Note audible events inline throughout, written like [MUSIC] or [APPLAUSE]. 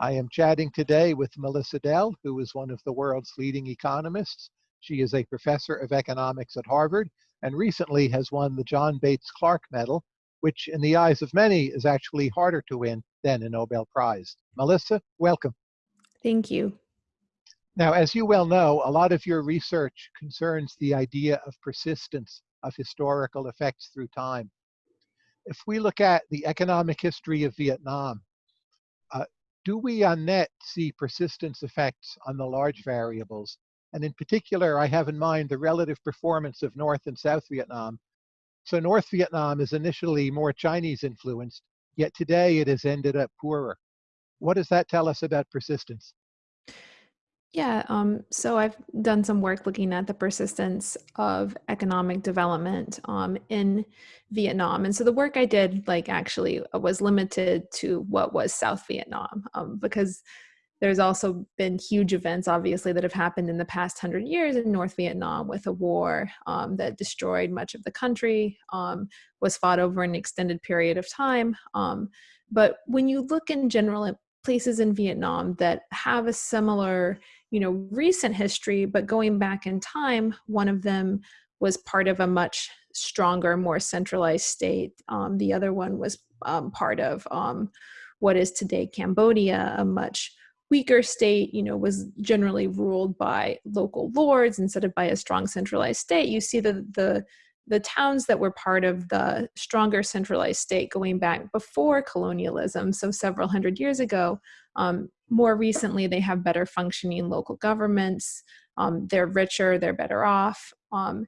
I am chatting today with Melissa Dell, who is one of the world's leading economists. She is a professor of economics at Harvard and recently has won the John Bates Clark Medal, which in the eyes of many is actually harder to win than a Nobel Prize. Melissa, welcome. Thank you. Now, as you well know, a lot of your research concerns the idea of persistence of historical effects through time. If we look at the economic history of Vietnam, do we on net see persistence effects on the large variables? And in particular, I have in mind the relative performance of North and South Vietnam. So North Vietnam is initially more Chinese influenced, yet today it has ended up poorer. What does that tell us about persistence? Yeah, um, so I've done some work looking at the persistence of economic development um, in Vietnam. And so the work I did, like, actually uh, was limited to what was South Vietnam um, because there's also been huge events, obviously, that have happened in the past hundred years in North Vietnam with a war um, that destroyed much of the country, um, was fought over an extended period of time. Um, but when you look in general at places in Vietnam that have a similar you know recent history but going back in time one of them was part of a much stronger more centralized state. Um, the other one was um, part of um, what is today cambodia a much weaker state you know was generally ruled by local lords instead of by a strong centralized state. You see the the the towns that were part of the stronger centralized state going back before colonialism, so several hundred years ago, um, more recently, they have better functioning local governments. Um, they're richer, they're better off, um,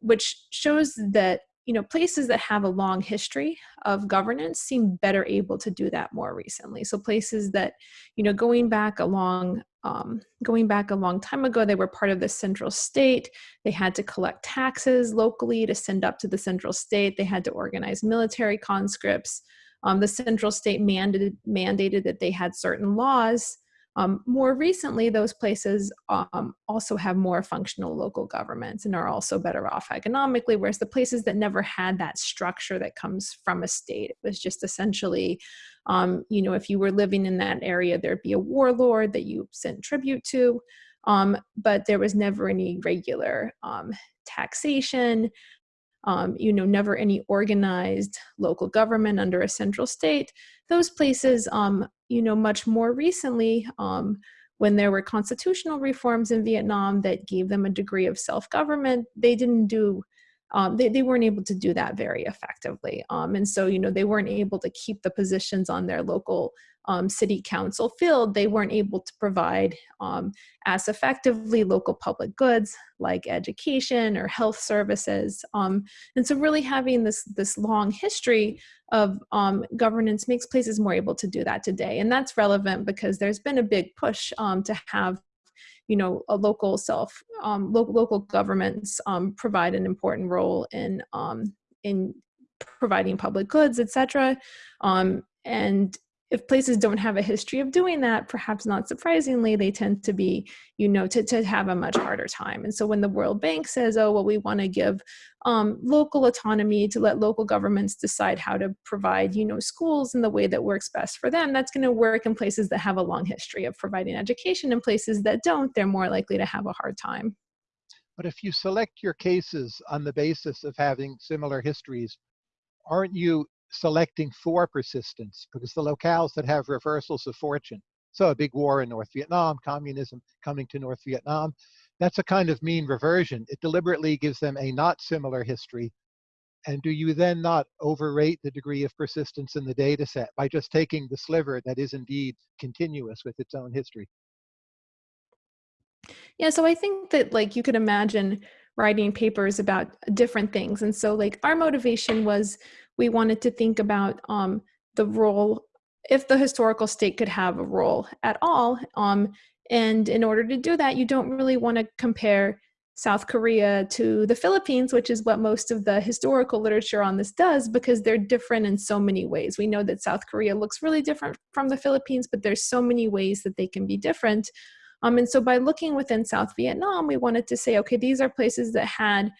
which shows that you know places that have a long history of governance seem better able to do that more recently. So places that you know going back a long um, going back a long time ago, they were part of the central state. They had to collect taxes locally to send up to the central state. They had to organize military conscripts. Um, the central state mandated, mandated that they had certain laws. Um, more recently, those places um, also have more functional local governments and are also better off economically, whereas the places that never had that structure that comes from a state, it was just essentially, um, you know, if you were living in that area, there'd be a warlord that you sent tribute to, um, but there was never any regular um, taxation um, you know, never any organized local government under a central state. Those places, um, you know, much more recently, um, when there were constitutional reforms in Vietnam that gave them a degree of self-government, they didn't do um, they, they weren't able to do that very effectively. Um, and so, you know, they weren't able to keep the positions on their local um, city council filled, they weren't able to provide um, as effectively local public goods like education or health services. Um, and so really having this, this long history of um, governance makes places more able to do that today. And that's relevant because there's been a big push to have you know, a local self, um, local, local governments um, provide an important role in, um, in providing public goods, etc. Um, and if places don't have a history of doing that, perhaps not surprisingly, they tend to be, you know, to, to have a much harder time. And so when the World Bank says, oh, well, we want to give um, local autonomy to let local governments decide how to provide, you know, schools in the way that works best for them, that's going to work in places that have a long history of providing education. In places that don't, they're more likely to have a hard time. But if you select your cases on the basis of having similar histories, aren't you selecting for persistence because the locales that have reversals of fortune, so a big war in North Vietnam, communism coming to North Vietnam, that's a kind of mean reversion. It deliberately gives them a not similar history. And do you then not overrate the degree of persistence in the data set by just taking the sliver that is indeed continuous with its own history? Yeah, so I think that like you could imagine writing papers about different things. And so like our motivation was we wanted to think about um, the role, if the historical state could have a role at all. Um, and in order to do that, you don't really want to compare South Korea to the Philippines, which is what most of the historical literature on this does, because they're different in so many ways. We know that South Korea looks really different from the Philippines, but there's so many ways that they can be different. Um, and so by looking within South Vietnam, we wanted to say, okay, these are places that had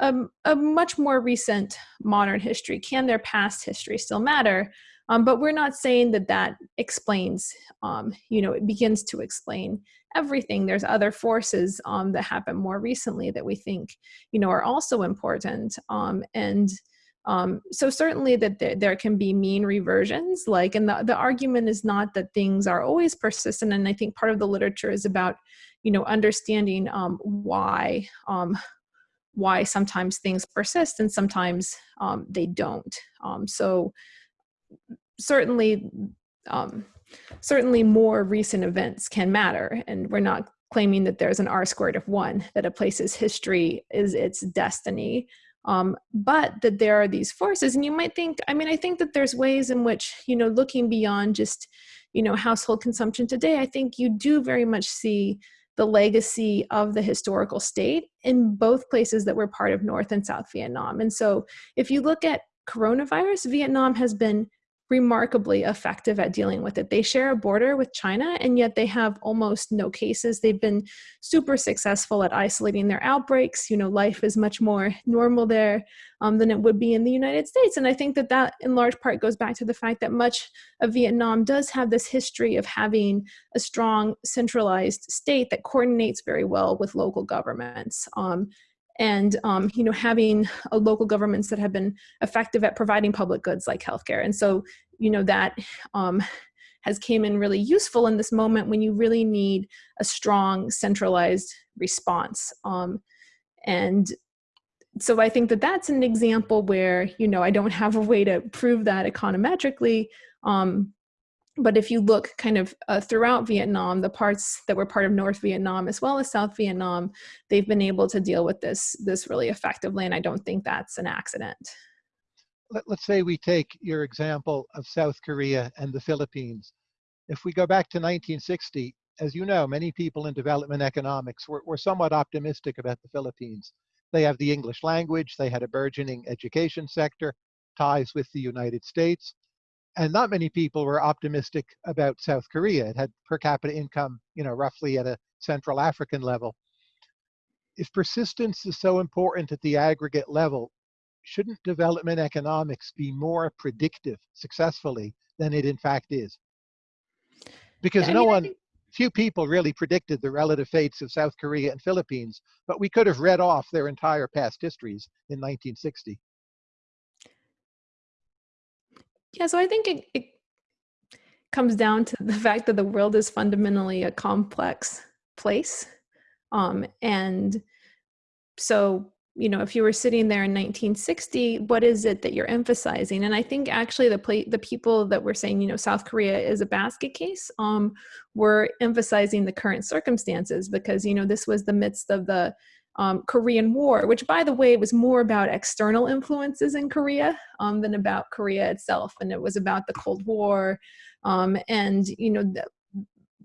a, much more recent modern history. Can their past history still matter? Um, but we're not saying that that explains, um, you know, it begins to explain everything. There's other forces um, that happen more recently that we think, you know, are also important. Um, and um, so certainly that there, there, can be mean reversions, like, and the, the argument is not that things are always persistent. And I think part of the literature is about, you know, understanding why, why sometimes things persist and sometimes um, they don't. Um, so certainly, um, certainly more recent events can matter and we're not claiming that there's an r squared of one, that a place's history is its destiny um, but that there are these forces and you might think i mean i think that there's ways in which you know looking beyond just you know household consumption today i think you do very much see the legacy of the historical state in both places that were part of north and south vietnam. And so if you look at coronavirus vietnam has been remarkably effective at dealing with it. They share a border with China, and yet they have almost no cases. They've been super successful at isolating their outbreaks. You know, life is much more normal there um, than it would be in the United States. And I think that that in large part goes back to the fact that much of Vietnam does have this history of having a strong centralized state that coordinates very well with local governments. Um, and um, you know having uh, local governments that have been effective at providing public goods like healthcare. And so you know that um, has came in really useful in this moment when you really need a strong centralized response um, and so i think that that's an example where you know i don't have a way to prove that econometrically um, but if you look kind of uh, throughout Vietnam, the parts that were part of North Vietnam as well as South Vietnam, they've been able to deal with this this really effectively, and I don't think that's an accident. Let, us say we take your example of South Korea and the Philippines. If we go back to 1960, as you know, many people in development economics were, were somewhat optimistic about the Philippines. They have the English language, they had a burgeoning education sector, ties with the United States and not many people were optimistic about South Korea. It had per capita income, you know, roughly at a Central African level. If persistence is so important at the aggregate level, shouldn't development economics be more predictive successfully than it in fact is? Because yeah, no mean, one, few people really predicted the relative fates of South Korea and Philippines, but we could have read off their entire past histories in 1960. Yeah, so I think it, it comes down to [LAUGHS] the fact that the world is fundamentally a complex place. Um, and so, you know, if you were sitting there in 1960, what is it that you're emphasizing? And I think actually the play, the people that were saying, you know, South Korea is a basket case, um, were emphasizing the current circumstances because, you know, this was the midst of the um, Korean War, which, by the way, was more about external influences in Korea um, than about Korea itself. And it was about the Cold War. Um, and, you know, the,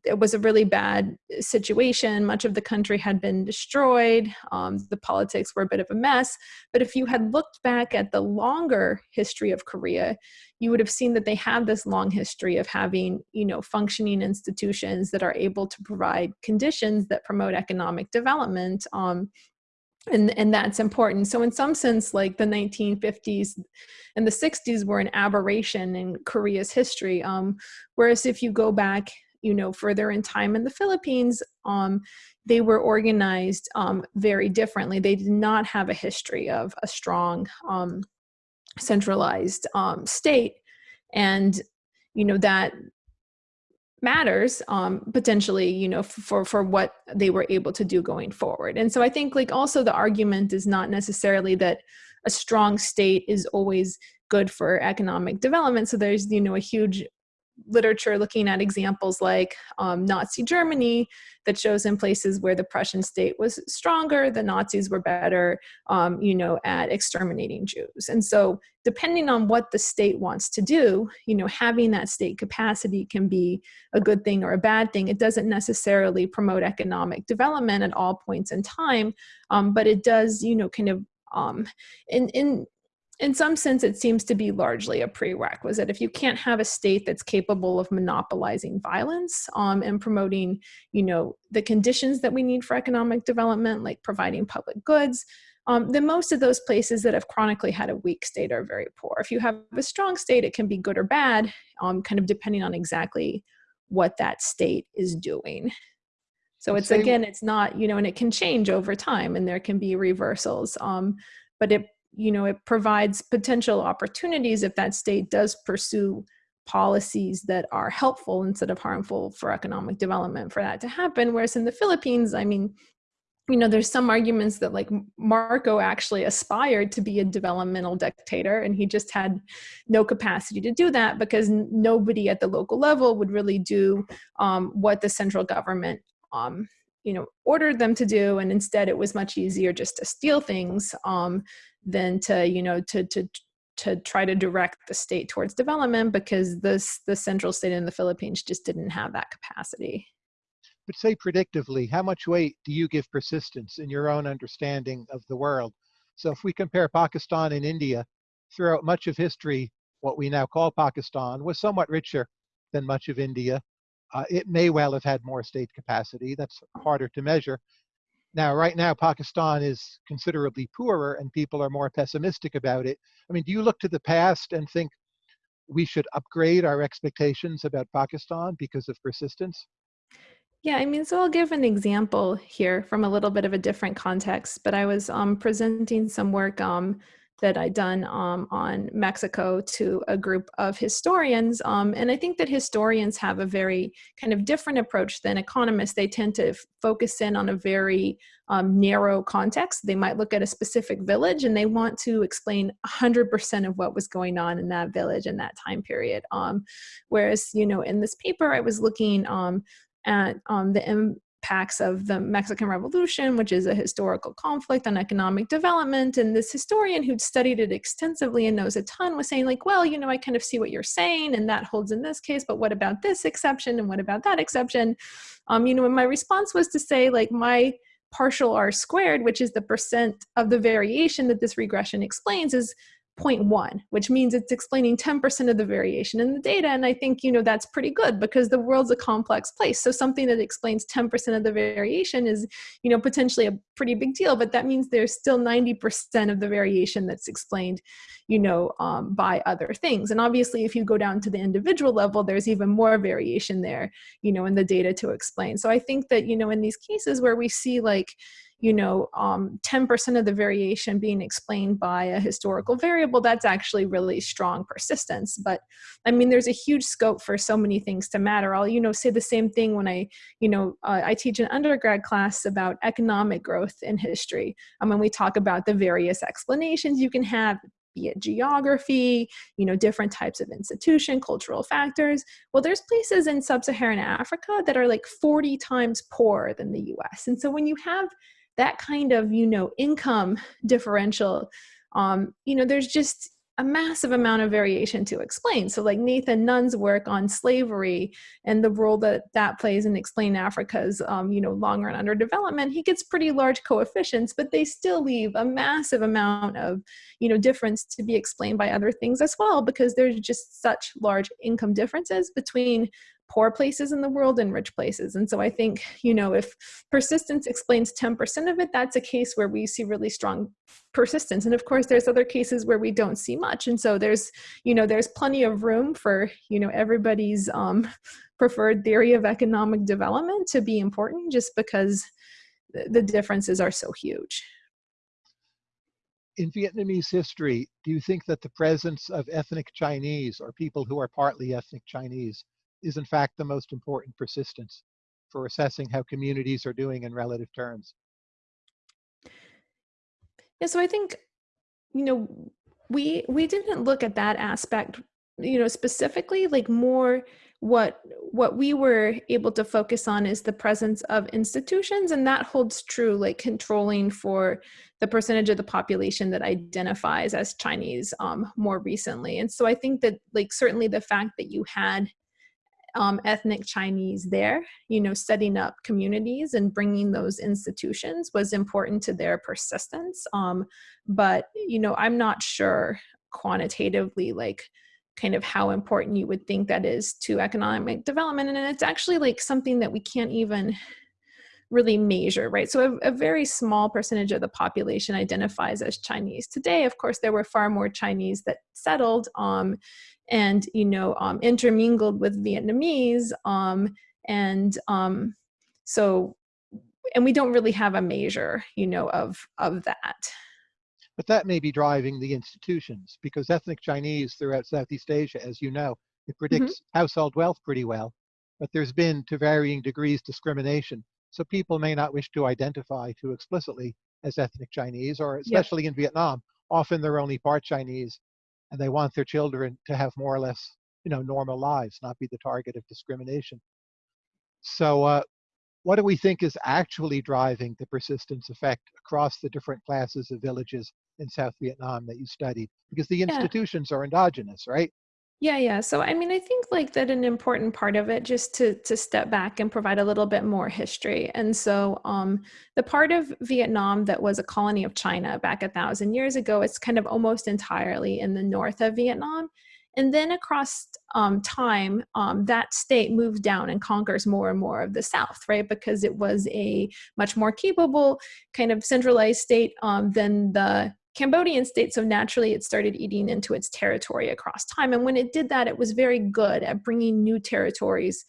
it was a really bad situation. Much of the country had been destroyed. Um, the politics were a bit of a mess. But if you had looked back at the longer history of Korea, you would have seen that they have this long history of having, you know, functioning institutions that are able to provide conditions that promote economic development. Um, and, and that's important. So in some sense, like the 1950s and the 60s were an aberration in Korea's history. Um, whereas if you go back you know, further in time in the Philippines, um, they were organized um, very differently. They did not have a history of a strong um, centralized um, state. And, you know, that matters um, potentially, you know, for, for what they were able to do going forward. And so I think like also the argument is not necessarily that a strong state is always good for economic development. So there's, you know, a huge literature looking at examples like um, Nazi Germany that shows in places where the Prussian state was stronger, the Nazis were better, um, you know, at exterminating Jews. And so depending on what the state wants to do, you know, having that state capacity can be a good thing or a bad thing. It doesn't necessarily promote economic development at all points in time, um, but it does, you know, kind of um, in, in in some sense, it seems to be largely a prerequisite. If you can't have a state that's capable of monopolizing violence um, and promoting, you know, the conditions that we need for economic development, like providing public goods, um, then most of those places that have chronically had a weak state are very poor. If you have a strong state, it can be good or bad, um, kind of depending on exactly what that state is doing. So it's again, it's not, you know, and it can change over time and there can be reversals. Um, but it, you know, it provides potential opportunities if that state does pursue policies that are helpful instead of harmful for economic development for that to happen. Whereas in the Philippines, I mean, you know, there's some arguments that like Marcos actually aspired to be a developmental dictator and he just had no capacity to do that because nobody at the local level would really do um, what the central government, um, you know, ordered them to do. And instead it was much easier just to steal things um, than to, you know, to, to, to try to direct the state towards development because this, the central state in the Philippines just didn't have that capacity but say predictively, how much weight do you give persistence in your own understanding of the world? So if we compare Pakistan and India, throughout much of history, what we now call Pakistan was somewhat richer than much of India. Uh, it may well have had more state capacity. That's harder to measure. Now, right now, Pakistan is considerably poorer and people are more pessimistic about it. I mean, do you look to the past and think we should upgrade our expectations about Pakistan because of persistence? Yeah, I mean, so I'll give an example here from a little bit of a different context, but I was um, presenting some work um, that I'd done um, on Mexico to a group of historians. Um, and I think that historians have a very kind of different approach than economists. They tend to focus in on a very um, narrow context. They might look at a specific village and they want to explain 100% of what was going on in that village in that time period. Um, whereas, you know, in this paper, I was looking at um, the impacts of the Mexican Revolution, which is a historical conflict on economic development. And this historian who'd studied it extensively and knows a ton was saying like, well, you know, I kind of see what you're saying and that holds in this case, but what about this exception and what about that exception? Um, you know, and my response was to say like my partial r squared, which is the percent of the variation that this regression explains is 0.1, which means it's explaining 10% of the variation in the data. And I think, you know, that's pretty good because the world's a complex place. So something that explains 10% of the variation is, you know, potentially a pretty big deal, but that means there's still 90% of the variation that's explained, you know, um, by other things. And obviously, if you go down to the individual level, there's even more variation there, you know, in the data to explain. So I think that, you know, in these cases where we see like, you know, 10% um, of the variation being explained by a historical variable, that's actually really strong persistence. But I mean, there's a huge scope for so many things to matter. I'll, you know, say the same thing when I, you know, uh, I teach an undergrad class about economic growth in history. And when we talk about the various explanations you can have, be it geography, you know, different types of institution, cultural factors. Well, there's places in sub-Saharan Africa that are like 40 times poorer than the US. And so when you have that kind of you know income [LAUGHS] differential um, you know there's just a massive amount of variation to explain. So like Nathan Nunn's work on slavery and the role that that plays in explaining Africa's, um, you know, long run underdevelopment, he gets pretty large coefficients, but they still leave a massive amount of, you know, difference to be explained by other things as well, because there's just such large income differences between poor places in the world and rich places. And so I think, you know, if persistence explains 10% of it, that's a case where we see really strong persistence. And of course, there's other cases where we don't see much. And so there's, you know, there's plenty of room for, you know, everybody's um, preferred theory of economic development to be important just because the differences are so huge. In Vietnamese history, do you think that the presence of ethnic Chinese or people who are partly ethnic Chinese is in fact the most important persistence for assessing how communities are doing in relative terms. Yeah, so I think, you know, we we didn't look at that aspect, you know, specifically, like more what what we were able to focus on is the presence of institutions and that holds true like controlling for the percentage of the population that identifies as chinese um, more recently and so i think that like certainly the fact that you had um, ethnic Chinese there, you know, setting up communities and bringing those institutions was important to their persistence. Um, but, you know, I'm not sure quantitatively, like, kind of how important you would think that is to economic development. And it's actually like something that we can't even really measure, right? So a, a, very small percentage of the population identifies as Chinese. Today, of course, there were far more Chinese that settled um, and, you know, um, intermingled with Vietnamese. Um, and um, so, and we don't really have a measure, you know, of, of that. But that may be driving the institutions because ethnic Chinese throughout Southeast Asia, as you know, it mm-hmm. predicts mm -hmm. household wealth pretty well. But there's been, to varying degrees, discrimination so people may not wish to identify too explicitly as ethnic Chinese, or especially yep. in Vietnam, often they're only part Chinese, and they want their children to have more or less, you know, normal lives, not be the target of discrimination. So, uh, what do we think is actually driving the persistence effect across the different classes of villages in South Vietnam that you studied? Because the institutions yeah. are endogenous, right? Yeah, yeah. So I mean, I think like that an important part of it just to to step back and provide a little bit more history. And so um the part of Vietnam that was a colony of China back a thousand years ago, it's kind of almost entirely in the north of Vietnam. And then across um, time, um, that state moves down and conquers more and more of the South, right? Because it was a much more capable kind of centralized state um, than the Cambodian state, so naturally it started eating into its territory across time. And when it did that, it was very good at bringing new territories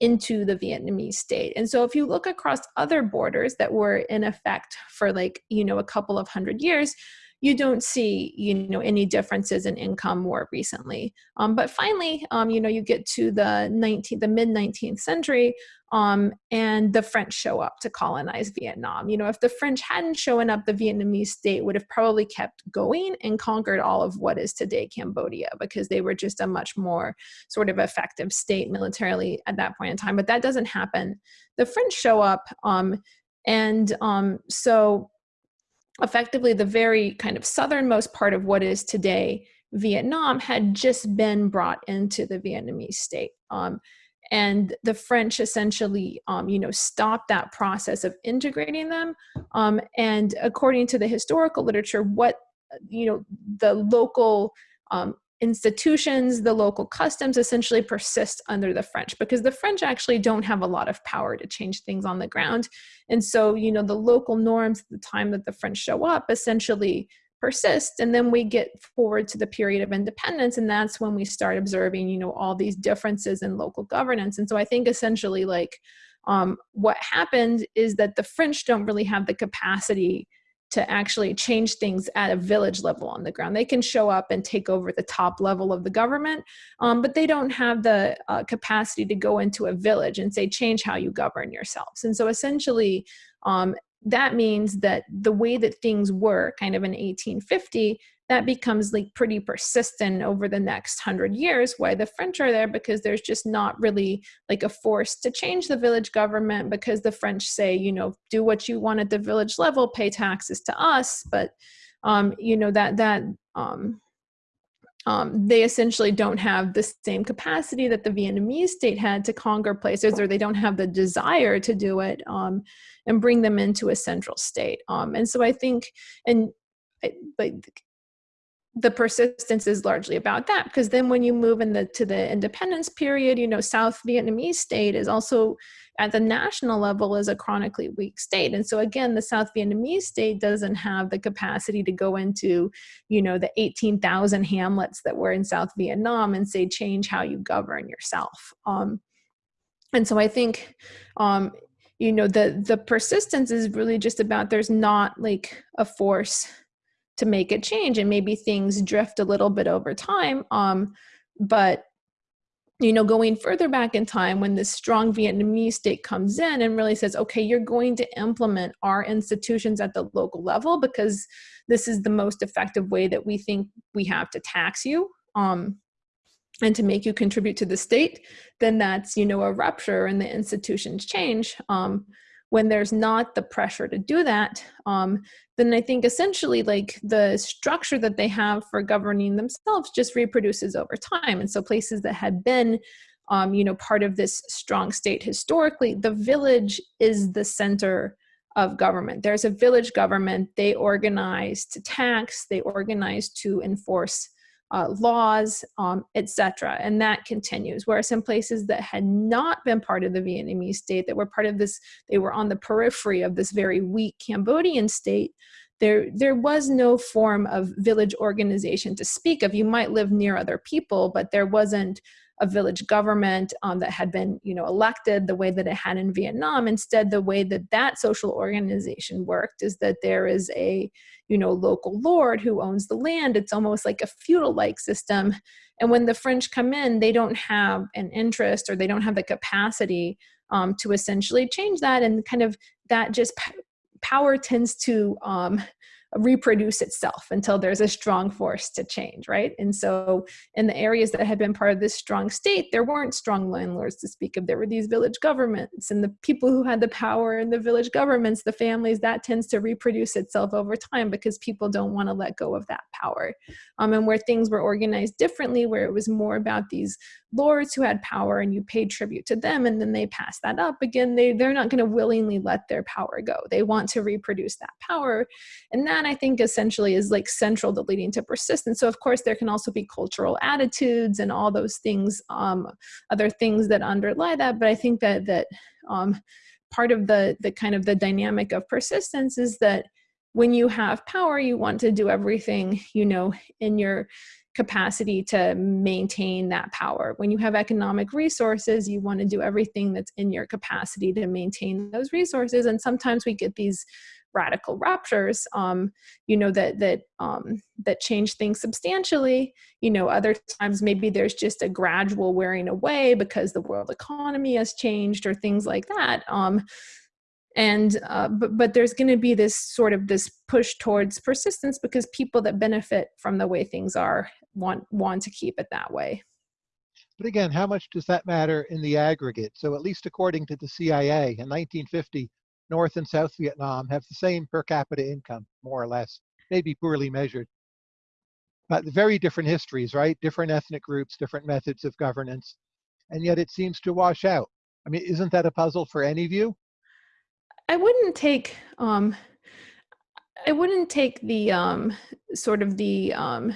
into the Vietnamese state. And so if you look across other borders that were in effect for like, you know, a couple of hundred years, you don't see you know any differences in income more recently. Um, but finally um, you know you get to the 19th the mid 19th century um, and the french show up to colonize vietnam. You know if the french hadn't shown up the vietnamese state would have probably kept going and conquered all of what is today cambodia because they were just a much more sort of effective state militarily at that point in time. But that doesn't happen. The french show up um, and um, so effectively the very kind of southernmost part of what is today Vietnam had just been brought into the Vietnamese state. Um, and the French essentially, um, you know, stopped that process of integrating them. Um, and according to the historical literature, what, you know, the local um, institutions, the local customs essentially persist under the French because the French actually don't have a lot of power to change things on the ground. And so, you know, the local norms at the time that the French show up essentially persist. And then we get forward to the period of independence, and that's when we start observing, you know, all these differences in local governance. And so I think essentially like um, what happened is that the French don't really have the capacity to actually change things at a village level on the ground. They can show up and take over the top level of the government, um, but they don't have the uh, capacity to go into a village and say, change how you govern yourselves. And so essentially, um, that means that the way that things were kind of in 1850 that becomes like pretty persistent over the next hundred years why the french are there because there's just not really like a force to change the village government because the french say you know do what you want at the village level pay taxes to us but um you know that that um um, they essentially don't have the same capacity that the Vietnamese state had to conquer places, or they don't have the desire to do it um, and bring them into a central state. Um, and so I think, and like the persistence is largely about that because then when you move in the to the independence period you know south vietnamese state is also at the national level is a chronically weak state. And so again the south vietnamese state doesn't have the capacity to go into you know the 18,000 hamlets that were in south vietnam and say change how you govern yourself. Um, and so i think um, you know the the persistence is really just about there's not like a force to make a change and maybe things drift a little bit over time um, but you know going further back in time when this strong vietnamese state comes in and really says okay you're going to implement our institutions at the local level because this is the most effective way that we think we have to tax you um, and to make you contribute to the state then that's you know a rupture and the institutions change um, when there's not the pressure to do that, um, then I think essentially like the structure that they have for governing themselves just reproduces over time. And so places that had been, um, you know, part of this strong state historically, the village is the center of government. There's a village government, they organize to tax, they organize to enforce uh, laws, um, etc. And that continues. Whereas in places that had not been part of the Vietnamese state, that were part of this, they were on the periphery of this very weak Cambodian state, there, there was no form of village organization to speak of. You might live near other people, but there wasn't a village government um, that had been you know elected the way that it had in Vietnam. Instead, the way that that social organization worked is that there is a you know local lord who owns the land. It's almost like a feudal-like system. And when the French come in, they don't have an interest or they don't have the capacity um, to essentially change that. And kind of that just power tends to um, reproduce itself until there's a strong force to change, right? And so in the areas that had been part of this strong state, there weren't strong landlords to speak of. There were these village governments and the people who had the power in the village governments, the families, that tends to reproduce itself over time because people don't want to let go of that power. Um, and where things were organized differently, where it was more about these lords who had power and you paid tribute to them and then they pass that up again, they, they're not going to willingly let their power go. They want to reproduce that power. And that that I think essentially is like central to leading to persistence. So of course there can also be cultural attitudes and all those things, um, other things that underlie that. But I think that that um, part of the the kind of the dynamic of persistence is that when you have power, you want to do everything you know in your capacity to maintain that power. When you have economic resources, you want to do everything that's in your capacity to maintain those resources. And sometimes we get these radical ruptures, um, you know, that that um, that change things substantially. You know, other times maybe there's just a gradual wearing away because the world economy has changed or things like that. Um, and uh, but but there's going to be this sort of this push towards persistence because people that benefit from the way things are want want to keep it that way. But again, how much does that matter in the aggregate? So at least according to the CIA in 1950, North and South Vietnam have the same per capita income, more or less, maybe poorly measured. But very different histories, right? Different ethnic groups, different methods of governance, and yet it seems to wash out. I mean, isn't that a puzzle for any of you? I wouldn't take um, I wouldn't take the um, sort of the um,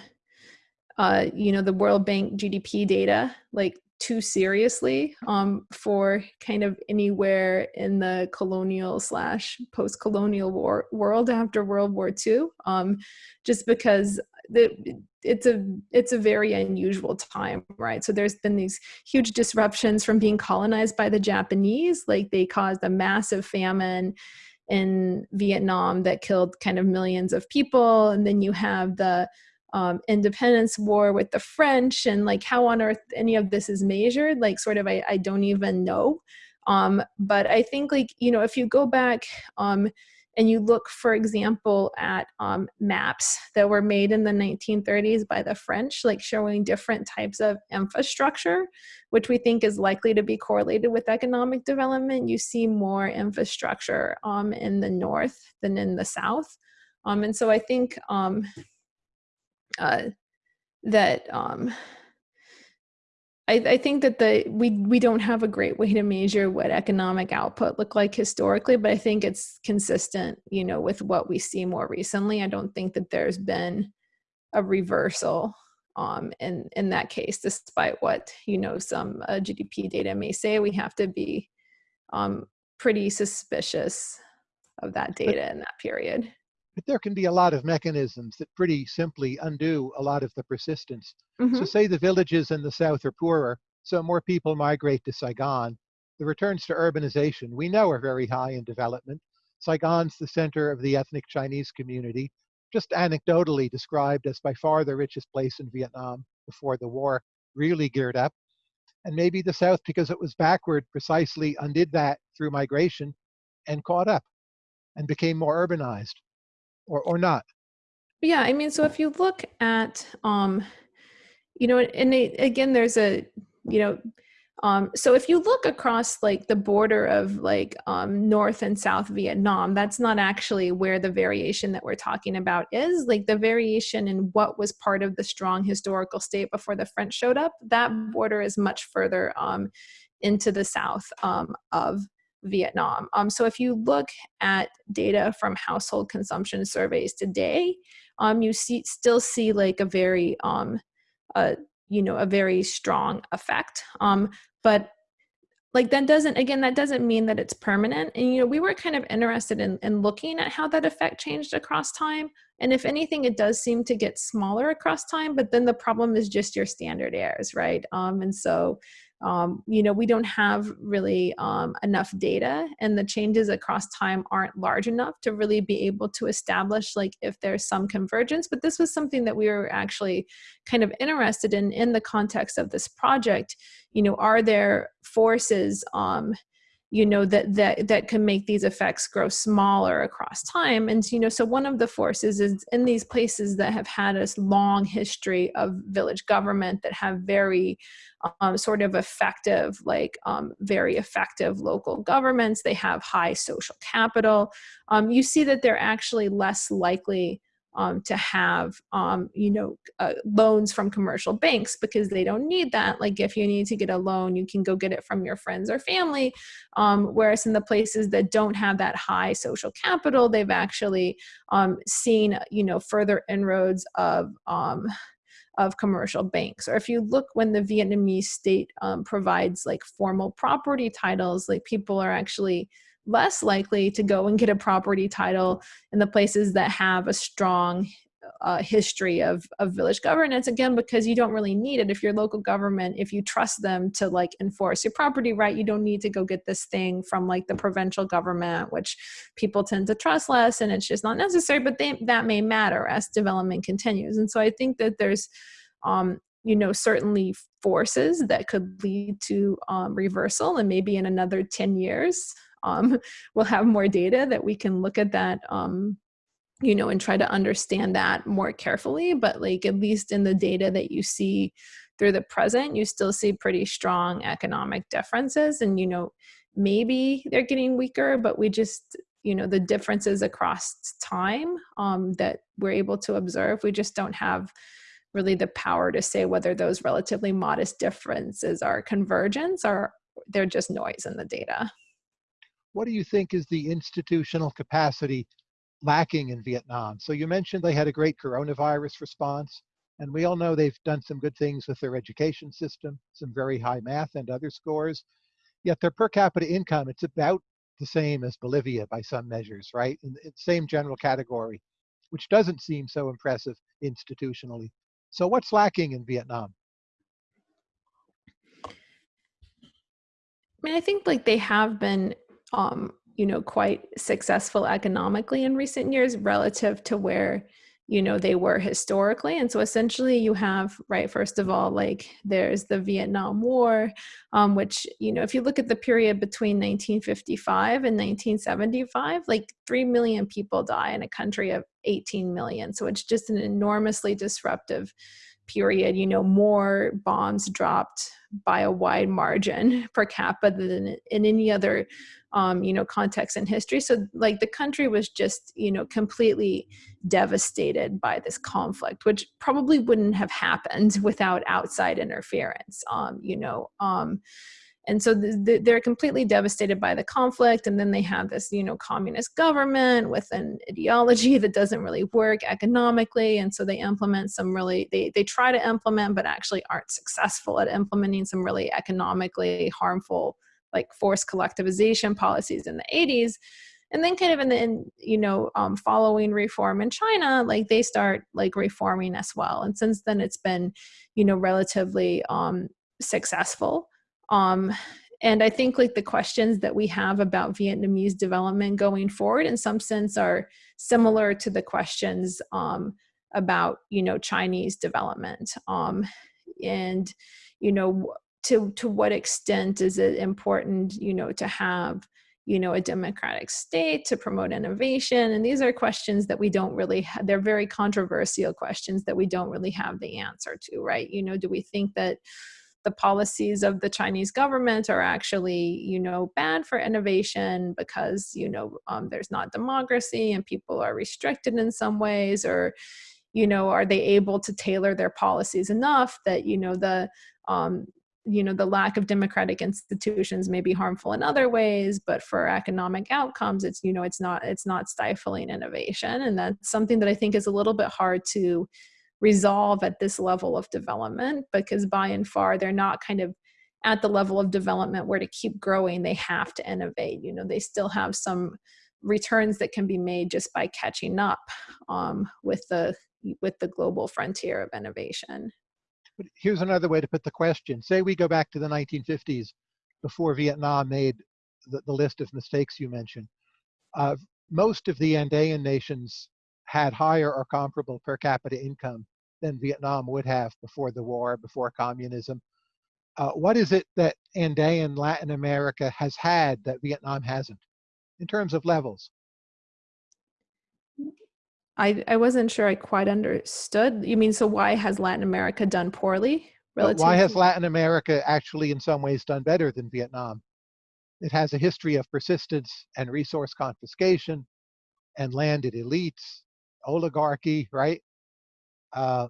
uh, you know the World Bank GDP data like too seriously um, for kind of anywhere in the colonial slash post-colonial war world after World War II, um, just because the, it's a it's a very unusual time, right? So there's been these huge disruptions from being colonized by the Japanese, like they caused a massive famine in Vietnam that killed kind of millions of people, and then you have the um, independence war with the French and like how on earth any of this is measured, like sort of I, I don't even know. Um, but I think like, you know, if you go back um, and you look, for example, at um, maps that were made in the 1930s by the French, like showing different types of infrastructure, which we think is likely to be correlated with economic development, you see more infrastructure um, in the north than in the south. Um, and so I think um, uh, that um, I, I, think that the we we don't have a great way to measure what economic output looked like historically, but I think it's consistent, you know, with what we see more recently. I don't think that there's been a reversal um, in in that case, despite what you know some uh, GDP data may say. We have to be um, pretty suspicious of that data in that period. But there can be a lot of mechanisms that pretty simply undo a lot of the persistence. Mm-hmm. So say the villages in the south are poorer, so more people migrate to Saigon. The returns to urbanization we know are very high in development. Saigon's the center of the ethnic Chinese community, just anecdotally described as by far the richest place in Vietnam before the war really geared up. And maybe the South, because it was backward, precisely undid that through migration and caught up and became more urbanized or, or not? Yeah, I mean, so if you look at, um, you know, and it, again, there's a, you know, um, so if you look across like the border of like um, North and South Vietnam, that's not actually where the variation that we're talking about is. Like the variation in what was part of the strong historical state before the French showed up, that border is much further um, into the south um, of Vietnam. Um, so if you look at data from household consumption surveys today, um, you see still see like a very um, a you know a very strong effect. Um, but like that doesn't again that doesn't mean that it's permanent. And you know we were kind of interested in, in looking at how that effect changed across time. And if anything it does seem to get smaller across time but then the problem is just your standard errors right? Um, and so um, you know, we don't have really um, enough data and the changes across time aren't large enough to really be able to establish like if there's some convergence. But this was something that we were actually kind of interested in in the context of this project. You know, are there forces um, you know that that that can make these effects grow smaller across time. And you know so one of the forces is in these places that have had a long history of village government that have very um, sort of effective like um, very effective local governments they have high social capital. Um, you see that they're actually less likely um, to have um, you know uh, loans from commercial banks because they don't need that like if you need to get a loan you can go get it from your friends or family um, whereas in the places that don't have that high social capital they've actually um, seen you know further inroads of um, of commercial banks. Or if you look when the Vietnamese state um, provides like formal property titles, like people are actually less likely to go and get a property title in the places that have a strong uh, history of, of village governance again because you don't really need it. If your local government if you trust them to like enforce your property right you don't need to go get this thing from like the provincial government which people tend to trust less and it's just not necessary but they, that may matter as development continues. And so i think that there's um, you know certainly forces that could lead to um, reversal and maybe in another 10 years um, [LAUGHS] we'll have more data that we can look at that um, you know and try to understand that more carefully. But like at least in the data that you see through the present you still see pretty strong economic differences. And you know maybe they're getting weaker but we just you know the differences across time um, that we're able to observe we just don't have really the power to say whether those relatively modest differences are convergence or they're just noise in the data what do you think is the institutional capacity lacking in Vietnam? So you mentioned they had a great coronavirus response, and we all know they've done some good things with their education system, some very high math and other scores. Yet their per capita income, it's about the same as Bolivia by some measures, right? In the same general category, which doesn't seem so impressive institutionally. So what's lacking in Vietnam? I mean, I think like they have been um, you know, quite successful economically in recent years relative to where, you know, they were historically. And so essentially you have, right, first of all, like there's the Vietnam War, um, which, you know, if you look at the period between 1955 and 1975, like 3 million people die in a country of 18 million. So it's just an enormously disruptive period, you know, more bombs dropped by a wide margin [LAUGHS] per capita than in any other um, you know, context in history. So like the country was just, you know, completely devastated by this conflict, which probably wouldn't have happened [LAUGHS] without outside interference, um, you know. Um, and so the, the, they're completely devastated by the conflict and then they have this you know communist government with an ideology [LAUGHS] that doesn't really work economically and so they implement some really they, they try to implement but actually aren't successful at implementing some really economically harmful like forced collectivization policies in the 80s and then kind of in the in, you know um, following reform in china like they start like reforming as well. And since then it's been you know relatively um, successful um, and i think like the questions that we have about vietnamese development going forward in some sense are similar to the questions um, about you know chinese development. Um, and you know to to what extent is it important you know to have you know a democratic state to promote innovation? And these are questions that we don't really they're very controversial questions that we don't really have the answer to right? You know do we think that the policies of the Chinese government are actually, you know, bad for innovation because, you know, um, there's not democracy and people are restricted in some ways, or, you know, are they able to tailor their policies enough that, you know, the um, you know the lack of democratic institutions may be harmful in other ways but for economic outcomes it's you know it's not it's not stifling innovation. And that's something that i think is a little bit hard to resolve at this level of development because by and far they're not kind of at the level of development where to keep growing they have to innovate. You know they still have some returns that can be made just by catching up um, with the with the global frontier of innovation. Here's another way to put the question. Say we go back to the 1950s before vietnam made the, the list of mistakes you mentioned. Uh, most of the andean nations had higher or comparable per capita income than Vietnam would have before the war, before communism. Uh, what is it that Andean Latin America has had that Vietnam hasn't in terms of levels? I, I wasn't sure I quite understood. You mean, so why has Latin America done poorly? why has Latin America actually in some ways done better than Vietnam? It has a history of persistence and resource confiscation and landed elites, oligarchy, right? Uh,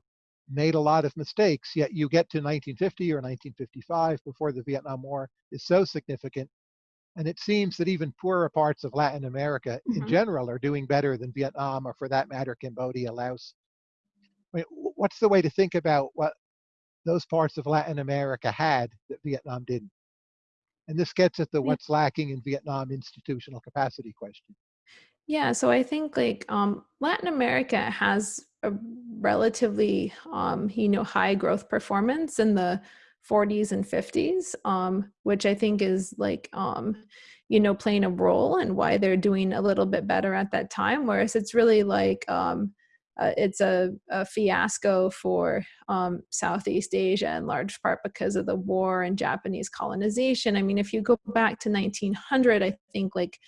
made a lot of mistakes, yet you get to 1950 or 1955 before the Vietnam War is so significant. And it seems that even poorer parts of Latin America mm-hmm. in general are doing better than Vietnam or for that matter, Cambodia, Laos. I mean, what's the way to think about what those parts of Latin America had that Vietnam didn't? And this gets at the what's lacking in Vietnam institutional capacity question. Yeah, so I think like um, Latin America has a relatively um, you know high growth performance in the 40s and 50s, um, which I think is like um, you know playing a role in why they're doing a little bit better at that time. Whereas it's really like um, uh, it's a, a, fiasco for um, Southeast Asia in large part because of the war and Japanese colonization. I mean, if you go back to 1900, I think like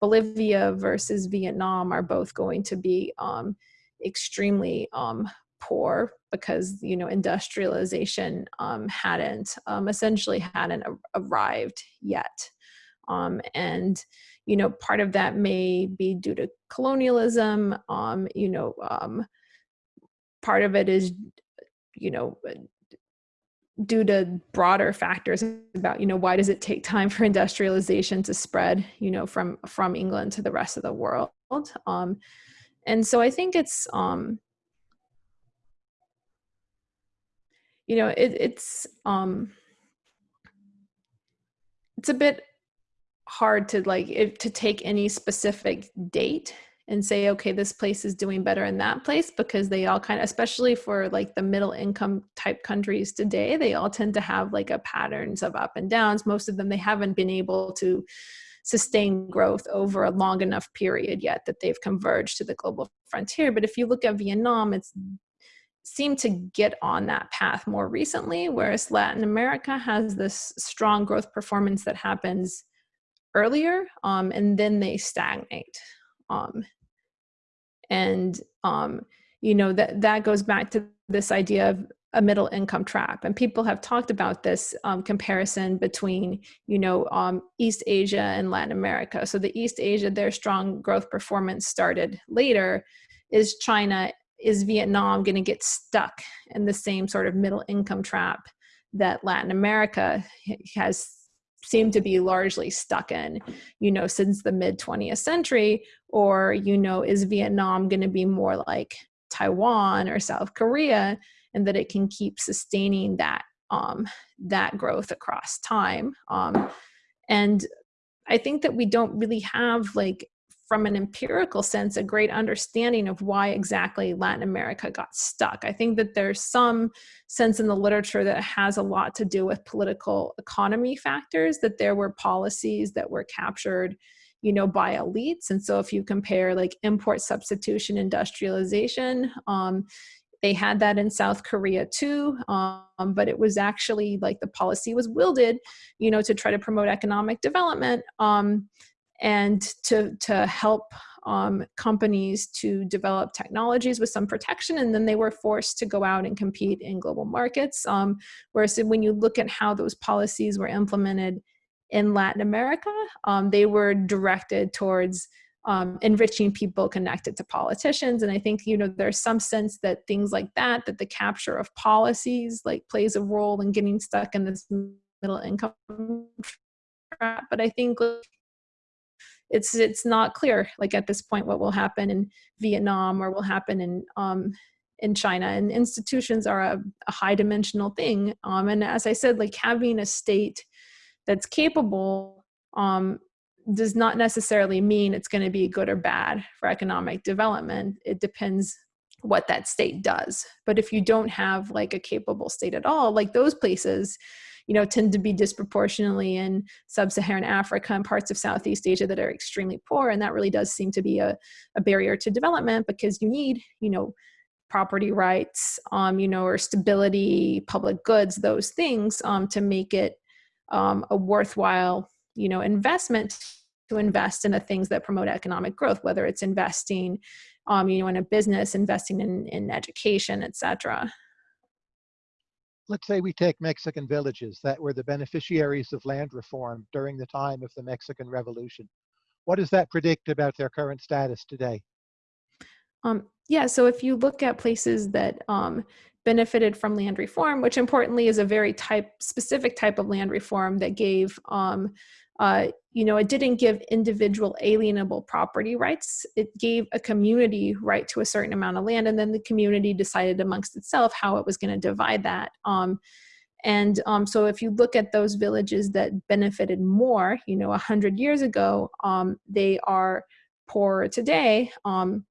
Bolivia versus Vietnam are both going to be um, extremely um, poor because you know industrialization um, hadn't um, essentially hadn't arrived yet, um, and you know part of that may be due to colonialism. Um, you know, part of it is you know due to broader factors about you know why does it take time for industrialization to spread you know from from england to the rest of the world um and so i think it's um you know it, it's um it's a bit hard to like to take any specific date and say okay this place is doing better in that place because they all kind of especially for like the middle income type countries today they all tend to have like a patterns of up and downs. Most of them they haven't been able to sustain growth over a long enough period yet that they've converged to the global frontier. But if you look at vietnam it's seemed to get on that path more recently whereas latin america has this strong growth performance that happens earlier um, and then they stagnate um, and um, you know that that goes back to this idea of a middle income trap and people have talked about this um, comparison between you know um, east asia and latin america. So the east asia their strong growth performance started later is china is vietnam going to get stuck in the same sort of middle income trap that latin america has seemed to be largely stuck in, you know, since the mid 20th century? Or, you know, is Vietnam going to be more like Taiwan or South Korea and that it can keep sustaining that um, that growth across time? Um, and I think that we don't really have like from an empirical sense, a great understanding of why exactly Latin America got stuck. I think that there's some sense in the literature that has a lot to do with political economy factors, that there were policies that were captured you know by elites and so if you compare like import substitution industrialization um, they had that in south korea too um, but it was actually like the policy was wielded you know to try to promote economic development um, and to, to help um, companies to develop technologies with some protection, and then they were forced to go out and compete in global markets. Um, whereas when you look at how those policies were implemented in Latin America, um, they were directed towards um, enriching people connected to politicians. And I think, you know, there's some sense that things like that, that the capture of policies like plays a role in getting stuck in this middle income trap. But I think it's it's not clear like at this point what will happen in Vietnam or will happen in um, in China, and institutions are a, a high dimensional thing. Um, and as I said, like having a state that's capable um, does not necessarily mean it's going to be good or bad for economic development. It depends what that state does. But if you don't have like a capable state at all, like those places, you know, tend to be disproportionately in sub-Saharan Africa and parts of Southeast Asia that are extremely poor. And that really does seem to be a, a barrier to development because you need, you know, property rights, um, you know, or stability, public goods, those things um, to make it um, a worthwhile, you know, investment to invest in the things that promote economic growth, whether it's investing, um, you know, in a business, investing in, in education, etc let's say we take Mexican villages that were the beneficiaries of land reform during the time of the Mexican Revolution. What does that predict about their current status today? Um, yeah, so if you look at places that um, benefited from land reform, which importantly is a very type specific type of land reform that gave um, uh, you know, it didn't give individual alienable property rights. It gave a community right to a certain amount of land, and then the community decided amongst itself how it was going to divide that. Um, and um, so if you look at those villages that benefited more, you know, 100 years ago, um, they are poorer today, um,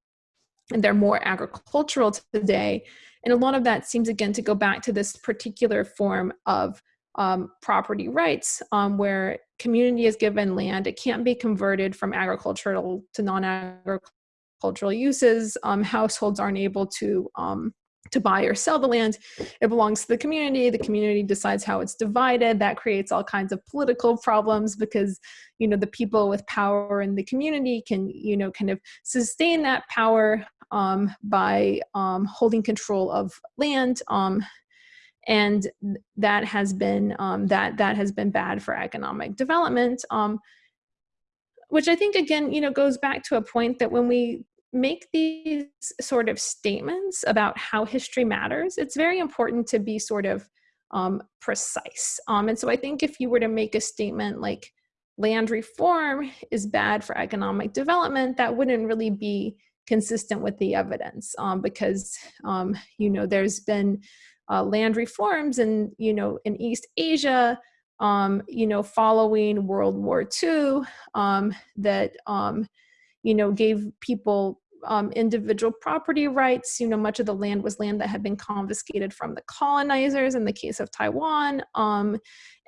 and they're more agricultural today. And a lot of that seems again to go back to this particular form of um, property rights um, where community is given land. It can't be converted from agricultural to non-agricultural uses. Um, households aren't able to um, to buy or sell the land. It belongs to the community. The community decides how it's divided. That creates all kinds of political problems because, you know, the people with power in the community can, you know, kind of sustain that power um, by um, holding control of land. Um, and that has been um, that that has been bad for economic development um, which i think again you know goes back to a point that when we make these sort of statements about how history matters it's very important to be sort of um, precise um, and so i think if you were to make a statement like land reform is bad for economic development that wouldn't really be consistent with the evidence um, because um, you know there's been uh, land reforms and you know in East Asia um, you know following World War II um, that um, you know gave people um, individual property rights. You know, much of the land was land that had been confiscated from the colonizers in the case of Taiwan. Um,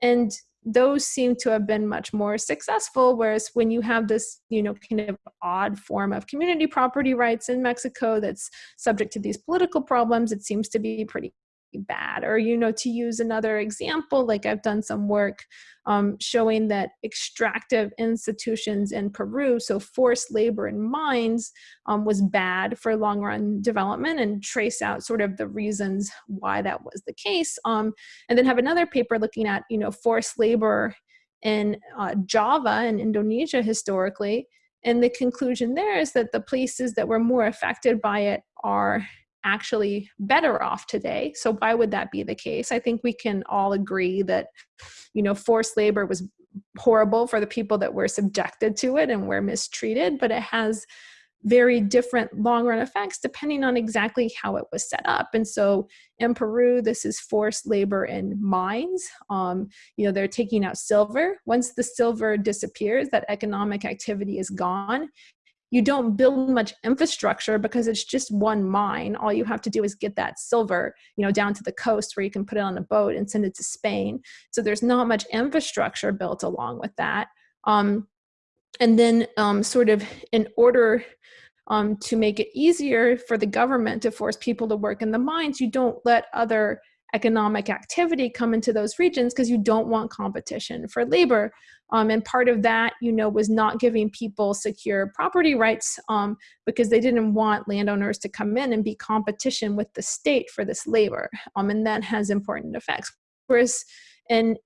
and those seem to have been much more successful. Whereas when you have this, you know, kind of odd form of community property rights in Mexico that's subject to these political problems, it seems to be pretty bad or you know to use another example like i've done some work um, showing that extractive institutions in peru so forced labor in mines um, was bad for long run development and trace out sort of the reasons why that was the case um, and then have another paper looking at you know forced labor in uh, java in indonesia historically and the conclusion there is that the places that were more affected by it are actually better off today. So why would that be the case? I think we can all agree that, you know, forced labor was horrible for the people that were subjected to it and were mistreated, but it has very different long run effects depending on exactly how it was set up. And so in Peru, this is forced labor in mines. Um, you know, they're taking out silver. Once the silver disappears, that economic activity is gone you don't build much infrastructure because it's just one mine. All you have to do is get that silver, you know, down to the coast where you can put it on a boat and send it to Spain. So there's not much infrastructure built along with that. Um, and then um, sort of in order um, to make it easier for the government to force people to work in the mines, you don't let other economic activity come into those regions because you don't want competition for labor. Um, and part of that, you know, was not giving people secure property rights um, because they didn't want landowners to come in and be competition with the state for this labor. Um, and that has important effects. Whereas in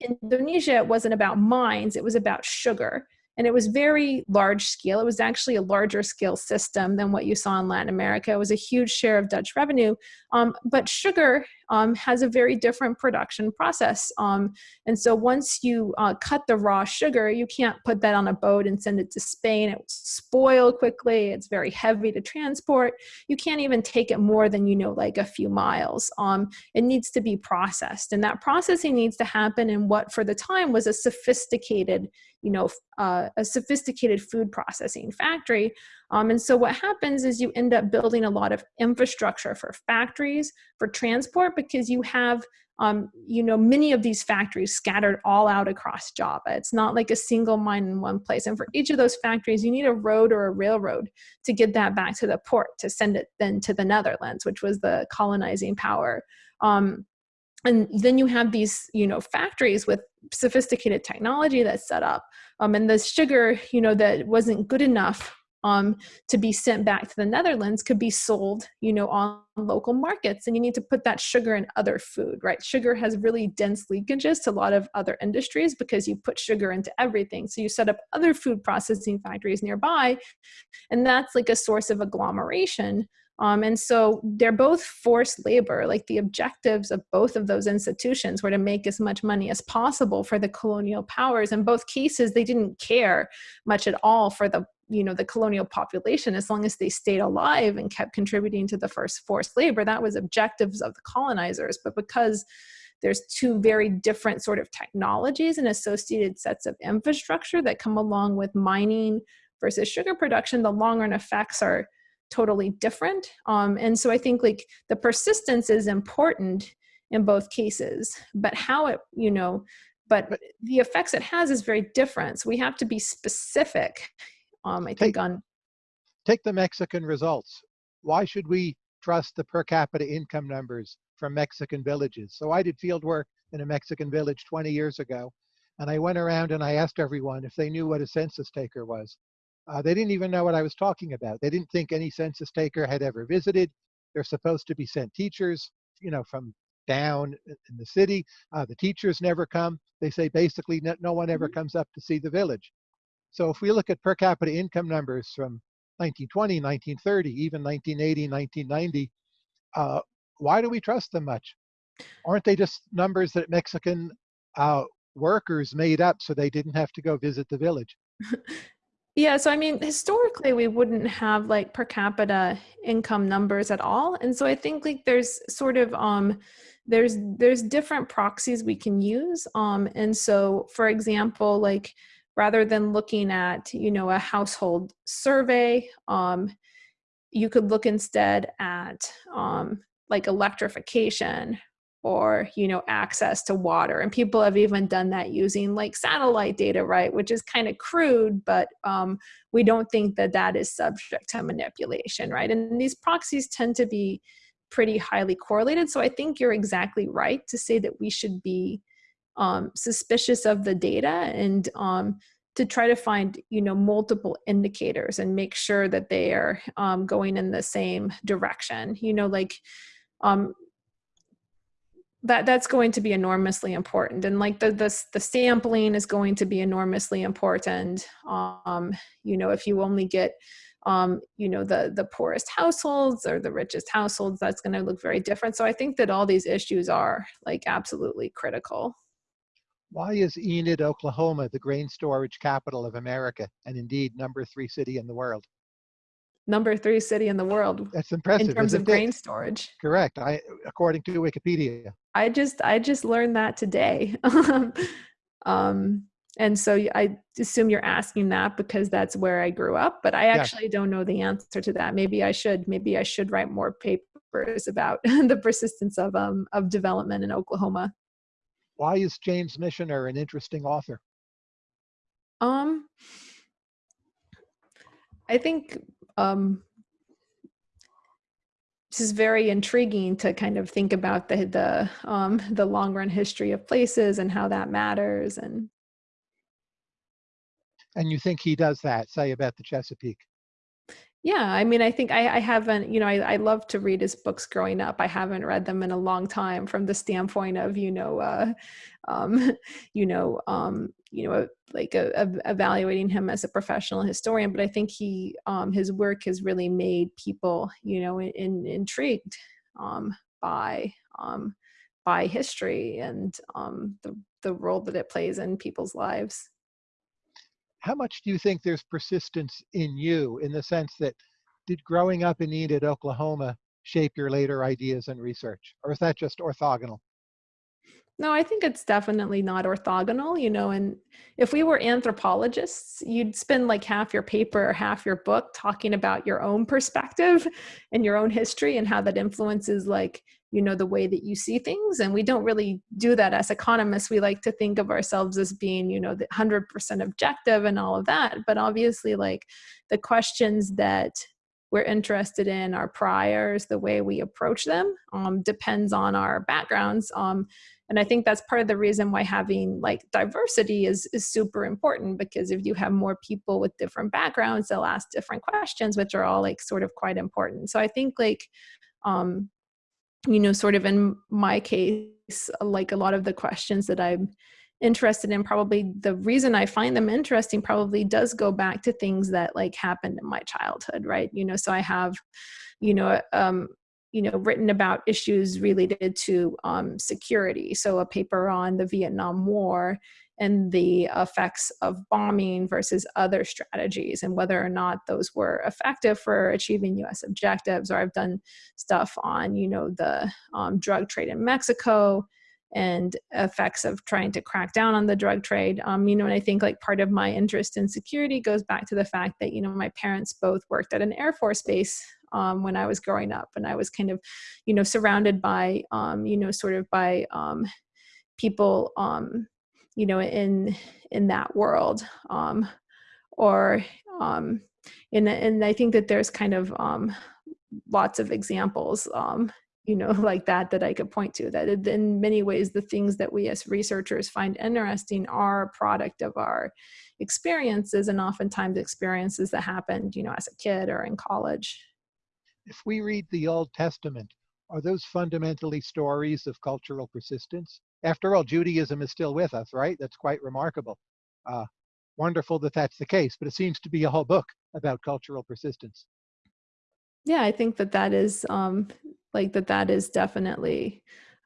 Indonesia, it wasn't about mines, it was about sugar and it was very large scale. It was actually a larger scale system than what you saw in Latin America. It was a huge share of Dutch revenue, um, but sugar um, has a very different production process. Um, and so once you uh, cut the raw sugar, you can't put that on a boat and send it to Spain. It will spoil quickly. It's very heavy to transport. You can't even take it more than, you know, like a few miles. Um, it needs to be processed. And that processing needs to happen in what for the time was a sophisticated you know, uh, a sophisticated food processing factory. Um, and so what happens is you end up building a lot of infrastructure for factories, for transport, because you have um, you know, many of these factories scattered all out across Java. It's not like a single mine in one place. And for each of those factories, you need a road or a railroad to get that back to the port to send it then to the Netherlands, which was the colonizing power. Um, and then you have these you know factories with sophisticated technology that's set up um, and the sugar you know that wasn't good enough um, to be sent back to the Netherlands could be sold, you know, on local markets. And you need to put that sugar in other food, right? Sugar has really dense linkages to a lot of other industries because you put sugar into everything. So you set up other food processing factories nearby, and that's like a source of agglomeration um, and so they're both forced labor. Like the objectives of both of those institutions were to make as much money as possible for the colonial powers. In both cases, they didn't care much at all for the you know the colonial population as long as they stayed alive and kept contributing to the first forced labor that was objectives of the colonizers but because there's two very different sort of technologies and associated sets of infrastructure that come along with mining versus sugar production the long run effects are totally different. Um, and so I think like the persistence is important in both cases, but how it, you know, but the effects it has is very different. So we have to be specific, um, I think take, on. Take the Mexican results. Why should we trust the per capita income numbers from Mexican villages? So I did field work in a Mexican village 20 years ago, and I went around and I asked everyone if they knew what a census taker was. Uh, they didn't even know what I was talking about. They didn't think any census taker had ever visited. They're supposed to be sent teachers, you know, from down in the city. Uh, the teachers never come. They say basically no, no one ever mm-hmm. comes up to see the village. So if we look at per capita income numbers from 1920, 1930, even 1980, 1990, uh, why do we trust them much? Aren't they just numbers that Mexican uh, workers made up so they didn't have to go visit the village? [LAUGHS] Yeah, so I mean, historically, we wouldn't have like per capita income numbers at all, and so I think like there's sort of um, there's there's different proxies we can use, um, and so for example, like rather than looking at you know a household survey, um, you could look instead at um, like electrification or you know access to water. And people have even done that using like satellite data right which is kind of crude but um, we don't think that that is subject to manipulation right? And these proxies tend to be pretty highly correlated. So i think you're exactly right to say that we should be um, suspicious of the data and um, to try to find you know multiple indicators and make sure that they are um, going in the same direction. You know like um, that that's going to be enormously important. And like the the, the sampling is going to be enormously important. Um you know if you only get um you know the the poorest households or the richest households that's going to look very different. So i think that all these issues are like absolutely critical. Why is enid oklahoma the grain storage capital of america and indeed number three city in the world number three city in the world. That's impressive. In terms of grain storage. Correct. I, according to Wikipedia. I just, I just learned that today. [LAUGHS] um, and so I assume you're asking that because that's where I grew up, but I actually yes. don't know the answer to that. Maybe I should, maybe I should write more papers about [LAUGHS] the persistence of, um, of development in Oklahoma. Why is James Michener an interesting author? Um, I think um, this is very intriguing to kind of think about the the um, the long run history of places and how that matters and and you think he does that say about the chesapeake? Yeah i mean i think i, I haven't you know I, I love to read his books growing up. I haven't read them in a long time from the standpoint of you know uh, um, [LAUGHS] you know um, you know like a, a, evaluating him as a professional historian but i think he um, his work has really made people you know in, in, intrigued um, by um, by history and um, the the role that it plays in people's lives. How much do you think there's persistence in you in the sense that did growing up in Enid, Oklahoma shape your later ideas and research? Or is that just orthogonal? No, I think it's definitely not orthogonal, you know, and if we were anthropologists, you'd spend like half your paper or half your book talking about your own perspective [LAUGHS] and your own history and how that influences like, you know, the way that you see things. And we don't really do that as economists. We like to think of ourselves as being, you know, the 100% objective and all of that. But obviously like the questions that we're interested in, our priors, the way we approach them um, depends on our backgrounds. Um, and I think that's part of the reason why having like diversity is, is super important because if you have more people with different backgrounds, they'll ask different questions, which are all like sort of quite important. So I think like, um, you know, sort of in my case, like a lot of the questions that I'm interested in probably the reason I find them interesting probably does go back to things that like happened in my childhood, right? You know, so I have, you know, um, you know, written about issues related to um, security. So a paper on the Vietnam War and the effects of bombing versus other strategies and whether or not those were effective for achieving US objectives. Or I've done stuff on, you know, the um, drug trade in Mexico and effects of trying to crack down on the drug trade. Um, you know, and I think like part of my interest in security goes back to the fact that, you know, my parents both worked at an Air Force base um, when I was growing up and I was kind of, you know, surrounded by, um, you know, sort of by um, people, um, you know, in, in that world um, or, um, and, and I think that there's kind of um, lots of examples um, you know, [LAUGHS] like that, that I could point to, that in many ways, the things that we as researchers find interesting are a product of our experiences and oftentimes experiences that happened, you know, as a kid or in college. If we read the Old Testament, are those fundamentally stories of cultural persistence? After all, Judaism is still with us, right? That's quite remarkable. Uh, wonderful that that's the case, but it seems to be a whole book about cultural persistence. Yeah, I think that that is um, like that that is definitely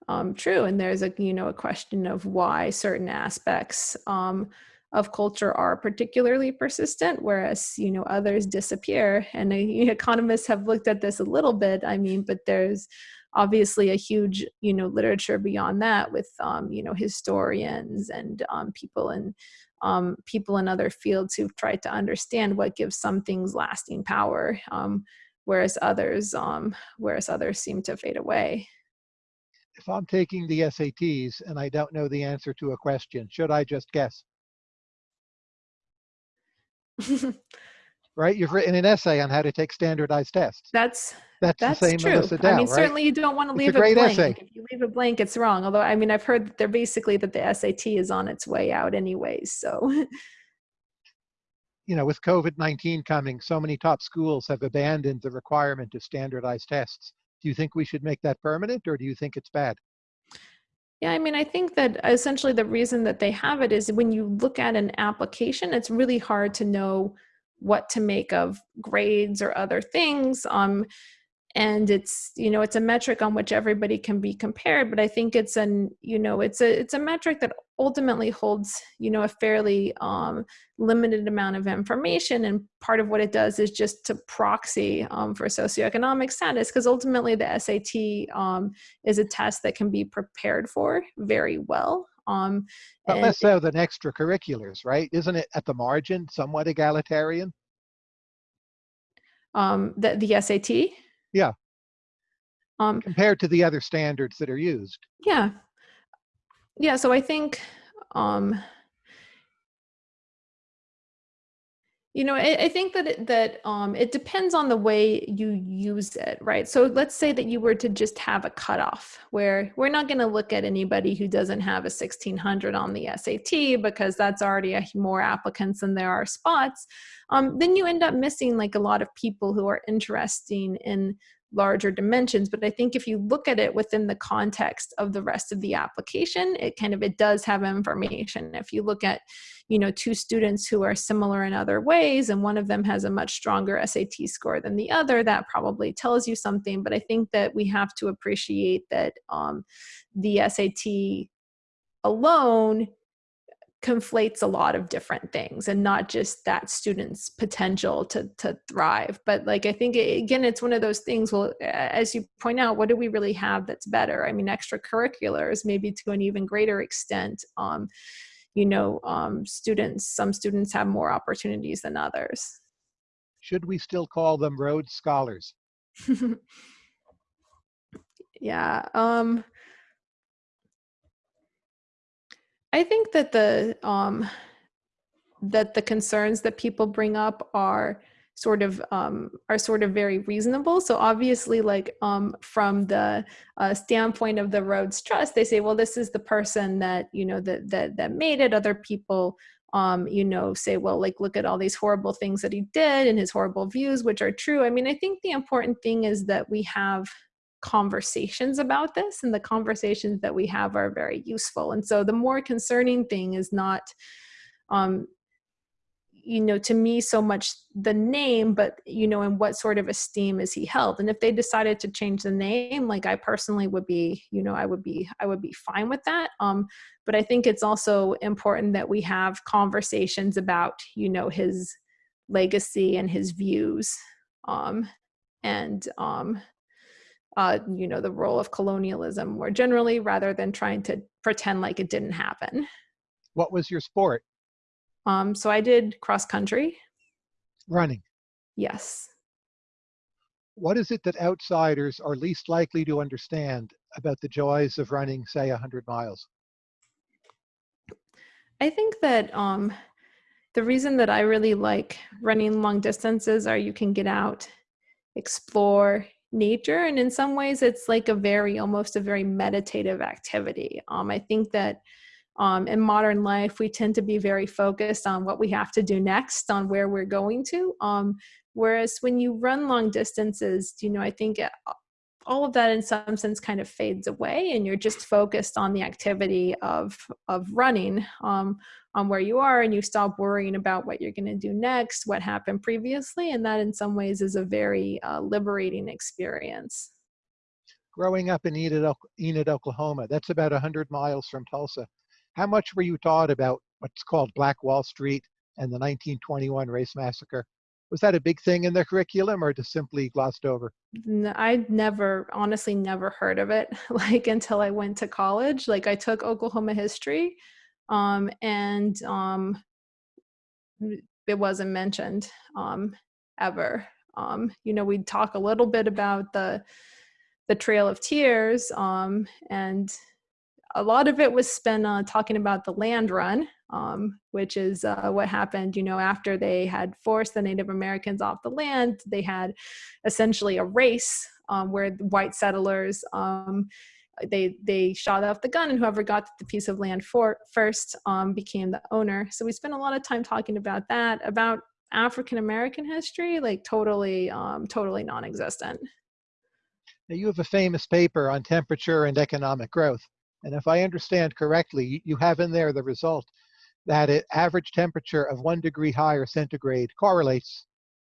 um, true and there's a you know a question of why certain aspects um, of culture are particularly persistent whereas you know others disappear and [LAUGHS] economists have looked at this a little bit i mean but there's obviously a huge you know literature beyond that with um, you know historians and um, people in um, people in other fields who've tried to understand what gives some things lasting power um, whereas others um, whereas others seem to fade away. If I'm taking the SATs and I don't know the answer to a question, should I just guess? [LAUGHS] right? You've written an essay on how to take standardized tests. That's that's, that's the same true. Melissa Dell, I mean, right? certainly you don't want to leave a great blank. Essay. If you leave a blank, it's wrong. Although, I mean, I've heard that they're basically that the SAT is on its way out anyways. So [LAUGHS] you know, with COVID-19 coming, so many top schools have abandoned the requirement of standardized tests. Do you think we should make that permanent or do you think it's bad? Yeah, I mean, I think that essentially the reason that they have it is when you look at an application, it's really hard to know what to make of grades or other things. Um, and it's you know it's a metric on which everybody can be compared but i think it's an you know it's a it's a metric that ultimately holds you know a fairly um, limited amount of information and part of what it does is just to proxy um, for socioeconomic status because ultimately the sat um, is a test that can be prepared for very well um, but less so than extracurriculars right? Isn't it at the margin somewhat egalitarian? Um, the, the sat yeah. Um, Compared to the other standards that are used. Yeah. Yeah. So I think, um, you know, I, I think that it, that um, it depends on the way you use it, right? So let's say that you were to just have a cutoff where we're not going to look at anybody who doesn't have a 1600 on the SAT because that's already a, more applicants than there are spots. Um, then you end up missing like a lot of people who are interesting in larger dimensions but i think if you look at it within the context of the rest of the application it kind of it does have information. If you look at you know two students who are similar in other ways and one of them has a much stronger sat score than the other that probably tells you something. But i think that we have to appreciate that um, the sat alone conflates a lot of different things and not just that student's potential to to thrive. But like i think it, again it's one of those things well as you point out what do we really have that's better? I mean extracurriculars maybe to an even greater extent um you know um students some students have more opportunities than others. Should we still call them rhodes scholars? [LAUGHS] Yeah um I think that the um, that the concerns that people bring up are sort of um, are sort of very reasonable. So obviously, like um, from the uh, standpoint of the Rhodes Trust, they say, well, this is the person that you know that that that made it. Other people, um, you know, say, well, like look at all these horrible things that he did and his horrible views, which are true. I mean, I think the important thing is that we have conversations about this and the conversations that we have are very useful. And so the more concerning thing is not um you know to me so much the name but you know in what sort of esteem is he held? And if they decided to change the name like i personally would be you know i would be i would be fine with that. Um but i think it's also important that we have conversations about you know his legacy and his views um and um uh, you know, the role of colonialism more generally rather than trying to pretend like it didn't happen. What was your sport? Um, so I did cross country. Running. Yes. What is it that outsiders are least likely to understand about the joys of running, say, 100 miles? I think that um, the reason that I really like running long distances are you can get out, explore, nature and in some ways it's like a very almost a very meditative activity. Um, i think that um, in modern life we tend to be very focused on what we have to do next on where we're going to. Um, whereas when you run long distances you know i think it, all of that in some sense kind of fades away and you're just focused on the activity of of running um, on where you are and you stop worrying about what you're going to do next what happened previously and that in some ways is a very uh, liberating experience. Growing up in enid, enid oklahoma that's about 100 miles from tulsa. How much were you taught about what's called black wall street and the 1921 race massacre was that a big thing in the curriculum or just simply glossed over i never honestly never heard of it [LAUGHS] like until i went to college like i took oklahoma history um, and um, it wasn't mentioned um, ever. Um, you know, we'd talk a little bit about the the Trail of Tears, um, and a lot of it was spent on talking about the land run, um, which is uh, what happened, you know, after they had forced the Native Americans off the land. They had essentially a race um, where white settlers um, they they shot off the gun and whoever got the piece of land for first um, became the owner so we spent a lot of time talking about that about african american history like totally um, totally non-existent now you have a famous paper on temperature and economic growth and if i understand correctly you have in there the result that it, average temperature of one degree higher centigrade correlates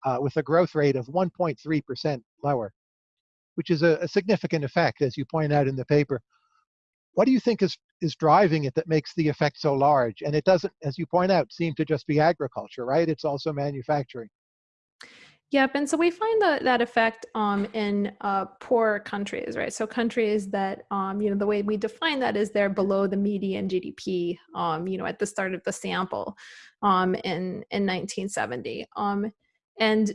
uh, with a growth rate of 1.3% lower which is a, a significant effect, as you point out in the paper. What do you think is, is driving it that makes the effect so large? And it doesn't, as you point out, seem to just be agriculture, right? It's also manufacturing. Yep, and so we find that that effect um, in uh, poor countries, right? So countries that, um, you know, the way we define that is they're below the median GDP, um, you know, at the start of the sample um, in in 1970. Um, and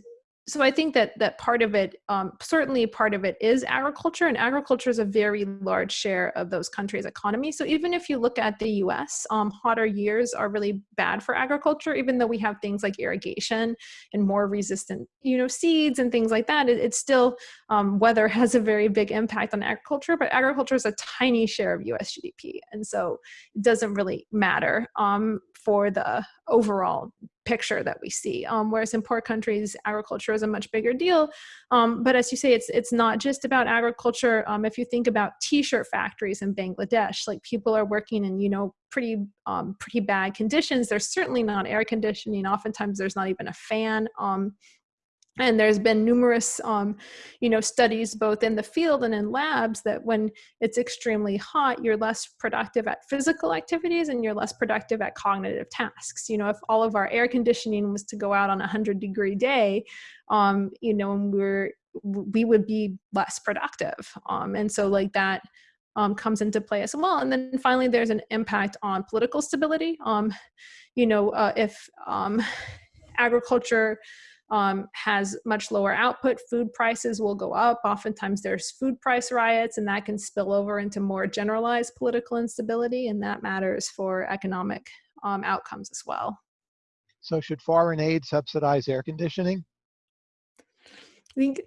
so I think that that part of it, um, certainly part of it is agriculture, and agriculture is a very large share of those countries' economy. So even if you look at the U.S., um, hotter years are really bad for agriculture, even though we have things like irrigation and more resistant, you know, seeds and things like that. It, it's still um, weather [LAUGHS] has a very big impact on agriculture, but agriculture is a tiny share of U.S. GDP, and so it doesn't really matter. Um, for the overall picture that we see. Um, whereas in poor countries, agriculture is a much bigger deal. Um, but as you say, it's it's not just about agriculture. Um, if you think about T-shirt factories in Bangladesh, like people are working in you know pretty um, pretty bad conditions. There's certainly not air conditioning. Oftentimes, there's not even a fan. And there's been numerous um, you know studies both in the field and in labs that when it's extremely hot you're less productive at physical activities and you're less productive at cognitive tasks. You know if all of our air conditioning was to go out on a 100 degree day um, you know and we're we would be less productive. Um, and so like that um, comes into play as well. And then finally there's an impact on political stability. Um, you know uh, if um, agriculture um, has much lower output, food prices will go up. Oftentimes there's food price riots and that can spill over into more generalized political instability and that matters for economic um, outcomes as well. So should foreign aid subsidize air conditioning? I think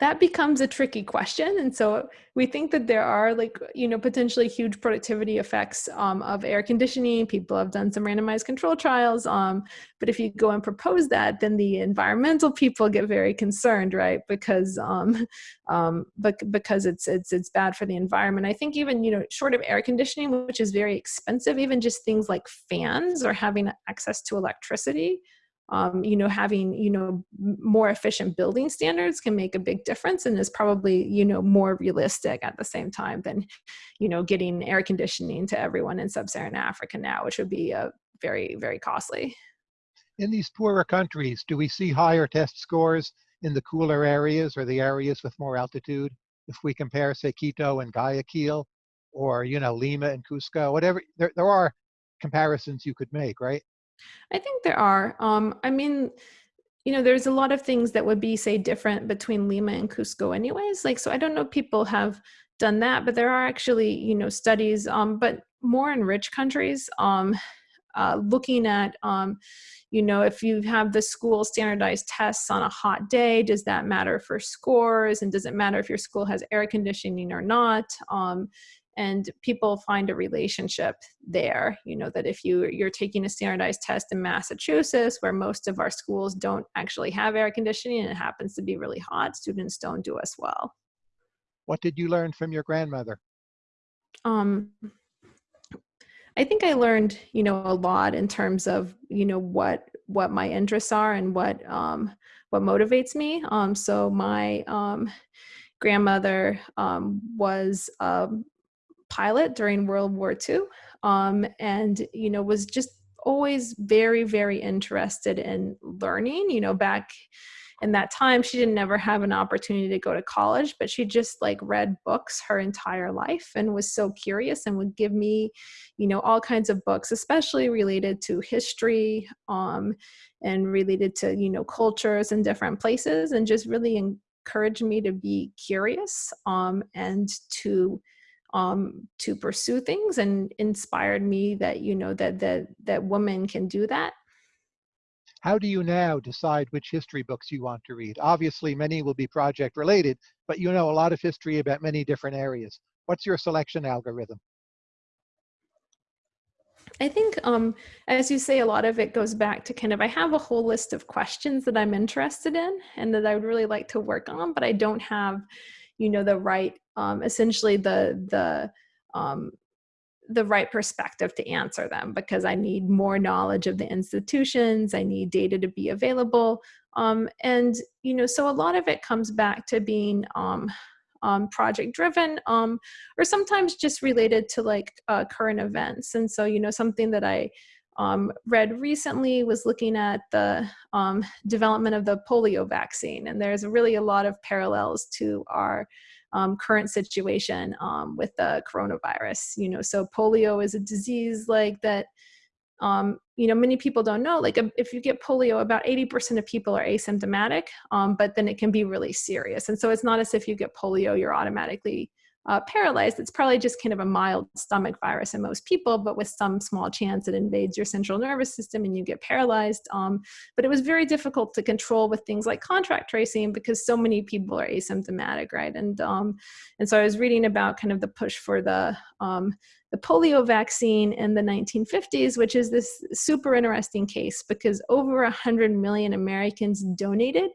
that becomes a tricky question. And so we think that there are like you know potentially huge productivity effects um, of air conditioning. People have done some randomized control trials um, but if you go and propose that then the environmental people get very concerned right? Because um, [LAUGHS] um, but because it's it's it's bad for the environment. I think even you know short of air conditioning which is very expensive even just things like fans or having access to electricity um, you know, having, you know, more efficient building standards can make a big difference and is probably, you know, more realistic at the same time than, you know, getting air conditioning to everyone in sub-Saharan Africa now, which would be a very, very costly. In these poorer countries, do we see higher test scores in the cooler areas or the areas with more altitude? If we compare, say, Quito and Guayaquil, or, you know, Lima and Cusco, whatever, there, there are comparisons you could make, right? I think there are. Um, I mean, you know, there's a lot of things that would be, say, different between Lima and Cusco, anyways. Like, so I don't know people have done that, but there are actually, you know, studies, um, but more in rich countries, um, uh, looking at, um, you know, if you have the school standardized tests on a hot day, does that matter for scores? And does it matter if your school has air conditioning or not? Um, and people find a relationship there you know that if you you're taking a standardized test in massachusetts where most of our schools don't actually have air conditioning and it happens to be really hot students don't do as well. What did you learn from your grandmother? Um i think i learned you know a lot in terms of you know what what my interests are and what um what motivates me. Um so my um grandmother um, was um, pilot during World War II, um, and you know was just always very very interested in learning. You know, back in that time, she didn't ever have an opportunity to go to college, but she just like read books her entire life and was so curious and would give me, you know, all kinds of books, especially related to history um, and related to you know cultures in different places, and just really encouraged me to be curious um, and to um, to pursue things and inspired me that you know that that that women can do that. How do you now decide which history books you want to read? Obviously many will be project related but you know a lot of history about many different areas. What's your selection algorithm? I think, um, as you say, a lot of it goes back to kind of I have a whole list of questions that I'm interested in and that I would really like to work on, but I don't have you know the right um, essentially the the um, the right perspective to answer them because I need more knowledge of the institutions. I need data to be available. Um, and, you know, so a lot of it comes back to being um, um, project driven um, or sometimes just related to like uh, current events. And so, you know, something that I um, read recently was looking at the um, development of the polio vaccine. And there's really a lot of parallels to our um, current situation um, with the coronavirus. You know, so polio is a disease like that. Um, you know, many people don't know. Like, if you get polio, about 80% of people are asymptomatic, um, but then it can be really serious. And so it's not as if you get polio, you're automatically uh, paralyzed, it's probably just kind of a mild stomach virus in most people, but with some small chance it invades your central nervous system and you get paralyzed. Um, but it was very difficult to control with things like contact tracing because so many people are asymptomatic, right? And um, and so I was reading about kind of the push for the um, the polio vaccine in the 1950s, which is this super interesting case because over 100 million Americans donated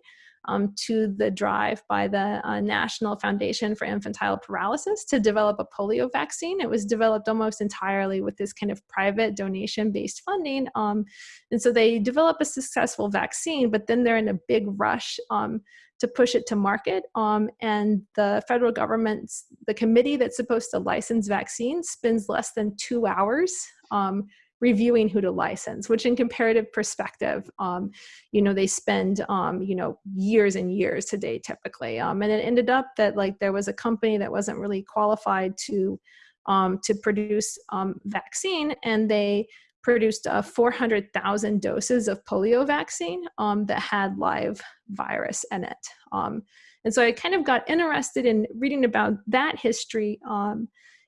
um, to the drive by the uh, National Foundation for Infantile Paralysis to develop a polio vaccine. It was developed almost entirely with this kind of private donation-based funding. Um, and so they develop a successful vaccine, but then they're in a big rush um, to push it to market. Um, and the federal government's, the committee that's supposed to license vaccines spends less than two hours um, reviewing who to license, which in comparative perspective, um, you know, they spend, um, you know, years and years today typically. Um, and it ended up that like there was a company that wasn't really qualified to, um, to produce um, vaccine and they produced uh, 400,000 doses of polio vaccine um, that had live virus in it. and so I kind of got interested in reading about that history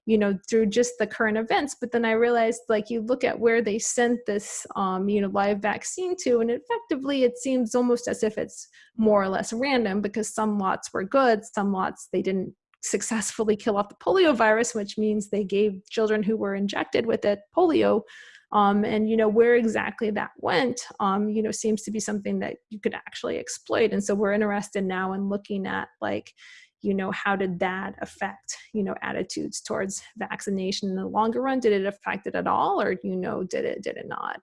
you know, through just the current events. But then I realized like you look at where they sent this, um, you know, live vaccine to, and effectively it seems almost as if it's more or less random because some lots were good, some lots they didn't successfully kill off the polio virus, which means they gave children who were injected with it polio. Um, and you know where exactly that went, um, you know, seems to be something that you could actually exploit. And so we're interested now in looking at like, you know, how did that affect, you know, attitudes towards vaccination in the longer run? Did it affect it at all or, you know, did it, did it not?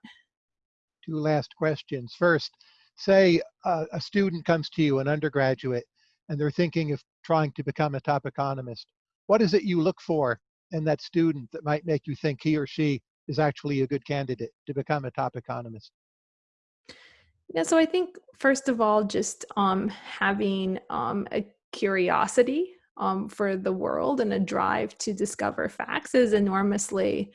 Two last questions. First, say uh, a student comes to you, an undergraduate, and they're thinking of trying to become a top economist. What is it you look for in that student that might make you think he or she is actually a good candidate to become a top economist? Yeah, so I think first of all, just um, having um, a curiosity um, for the world and a drive to discover facts is enormously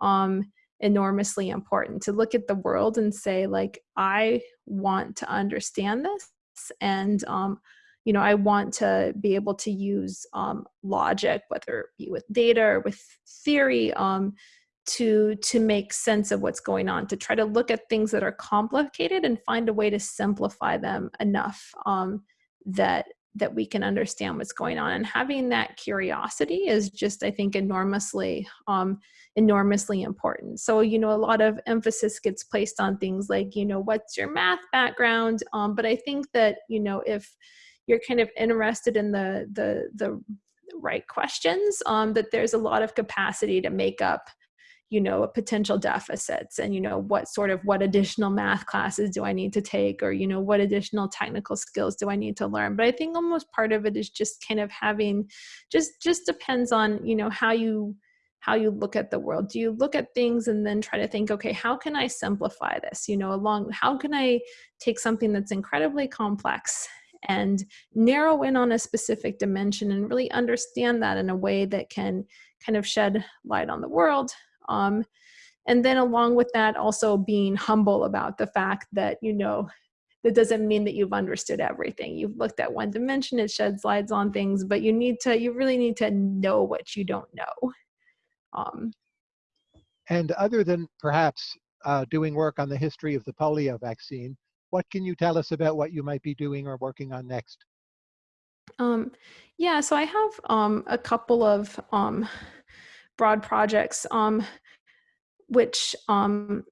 um, enormously important. To look at the world and say like i want to understand this and um, you know i want to be able to use um, logic whether it be with data or with theory um, to to make sense of what's going on to try to look at things that are complicated and find a way to simplify them enough um, that that we can understand what's going on and having that curiosity is just i think enormously um enormously important. So you know a lot of emphasis gets placed on things like you know what's your math background? Um but i think that you know if you're kind of interested in the the the right questions um that there's a lot of capacity to make up you know potential deficits and you know what sort of what additional math classes do i need to take or you know what additional technical skills do i need to learn? But i think almost part of it is just kind of having just just depends on you know how you how you look at the world. Do you look at things and then try to think okay how can i simplify this? You know along how can i take something that's incredibly complex and narrow in on a specific dimension and really understand that in a way that can kind of shed light on the world um, and then along with that, also being humble about the fact that, you know, that doesn't mean that you've understood everything. You've looked at one dimension, it sheds lights on things, but you need to, you really need to know what you don't know. Um, and other than perhaps uh, doing work on the history of the polio vaccine, what can you tell us about what you might be doing or working on next? Um, yeah, so I have um, a couple of um, broad projects, um, which um,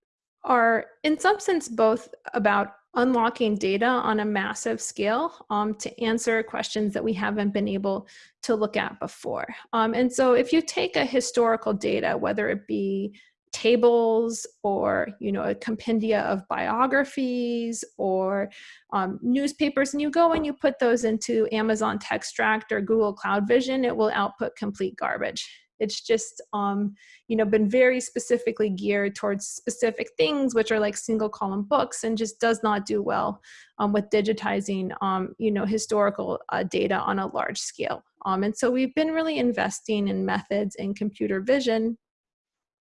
are in some sense both about unlocking data on a massive scale um, to answer questions that we haven't been able to look at before. Um, and so if you take a historical data, whether it be tables or you know a compendia of biographies or um, newspapers and you go and you put those into Amazon Textract or Google Cloud Vision, it will output complete garbage. It's just, um, you know, been very specifically geared towards specific things, which are like single column books and just does not do well um, with digitizing, um, you know, historical uh, data on a large scale. Um, and so we've been really investing in methods in computer vision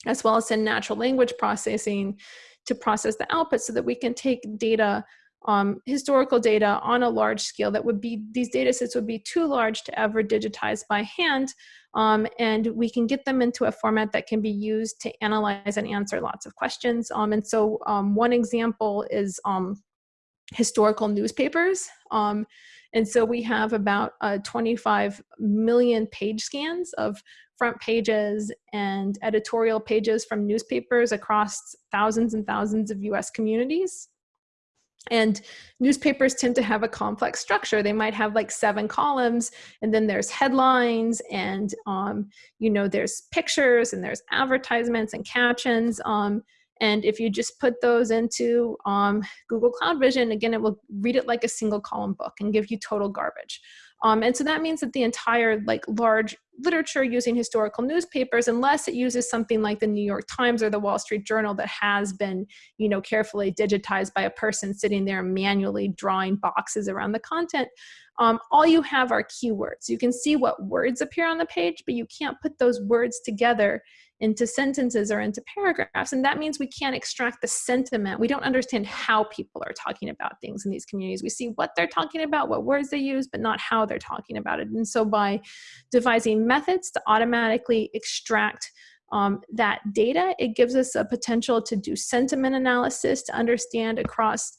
as well as in natural language processing to process the output so that we can take data um, historical data on a large scale that would be, these data sets would be too large to ever digitize by hand. Um, and we can get them into a format that can be used to analyze and answer lots of questions. Um, and so um, one example is um, historical newspapers. Um, and so we have about uh, 25 million page scans of front pages and editorial pages from newspapers across thousands and thousands of US communities. And newspapers tend to have a complex structure. They might have like seven columns, and then there's headlines, and um, you know there's pictures, and there's advertisements and captions. Um, and if you just put those into um, Google Cloud Vision, again, it will read it like a single column book and give you total garbage. Um, and so that means that the entire like large literature using historical newspapers, unless it uses something like the New York Times or the Wall Street Journal that has been, you know, carefully digitized by a person sitting there manually drawing boxes around the content, um, all you have are keywords. You can see what words appear on the page, but you can't put those words together into sentences or into paragraphs. And that means we can't extract the sentiment. We don't understand how people are talking about things in these communities. We see what they're talking about, what words they use, but not how they're talking about it. And so by devising methods to automatically extract um, that data, it gives us a potential to do sentiment analysis, to understand across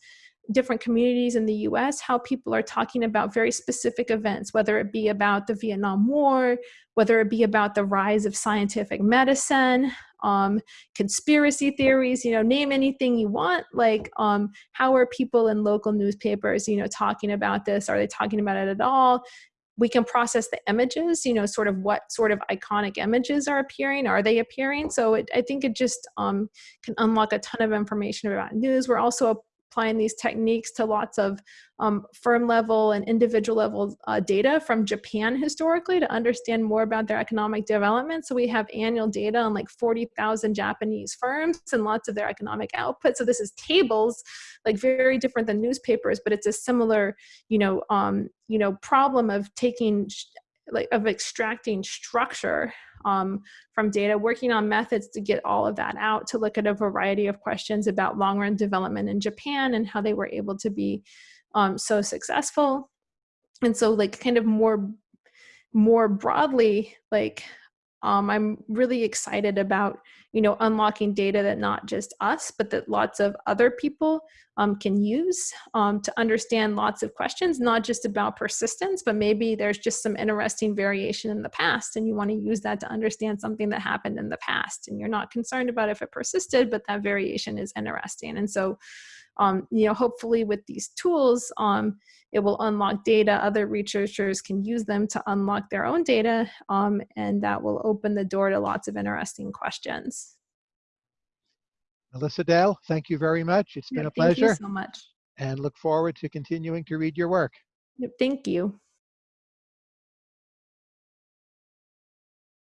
different communities in the US how people are talking about very specific events, whether it be about the Vietnam War, whether it be about the rise of scientific medicine, um, conspiracy theories, you know, name anything you want. Like, um, how are people in local newspapers, you know, talking about this? Are they talking about it at all? we can process the images, you know, sort of what sort of iconic images are appearing, are they appearing? So it, I think it just um, can unlock a ton of information about news. We're also applying these techniques to lots of um, firm level and individual level uh, data from Japan historically to understand more about their economic development. So we have annual data on like 40,000 Japanese firms and lots of their economic output. So this is tables, like very different than newspapers, but it's a similar, you know, um, you know, problem of taking like of extracting structure um, from data, working on methods to get all of that out, to look at a variety of questions about long run development in Japan and how they were able to be um, so successful. And so like kind of more, more broadly, like um, I'm really excited about, you know, unlocking data that not just us, but that lots of other people um, can use um, to understand lots of questions, not just about persistence, but maybe there's just some interesting variation in the past and you want to use that to understand something that happened in the past and you're not concerned about if it persisted, but that variation is interesting. And so um, you know, hopefully with these tools, um, it will unlock data. Other researchers can use them to unlock their own data, um, and that will open the door to lots of interesting questions. Melissa Dell, thank you very much. It's been Yep, a pleasure Thank you so much. and look forward to continuing to read your work. Yep, thank you.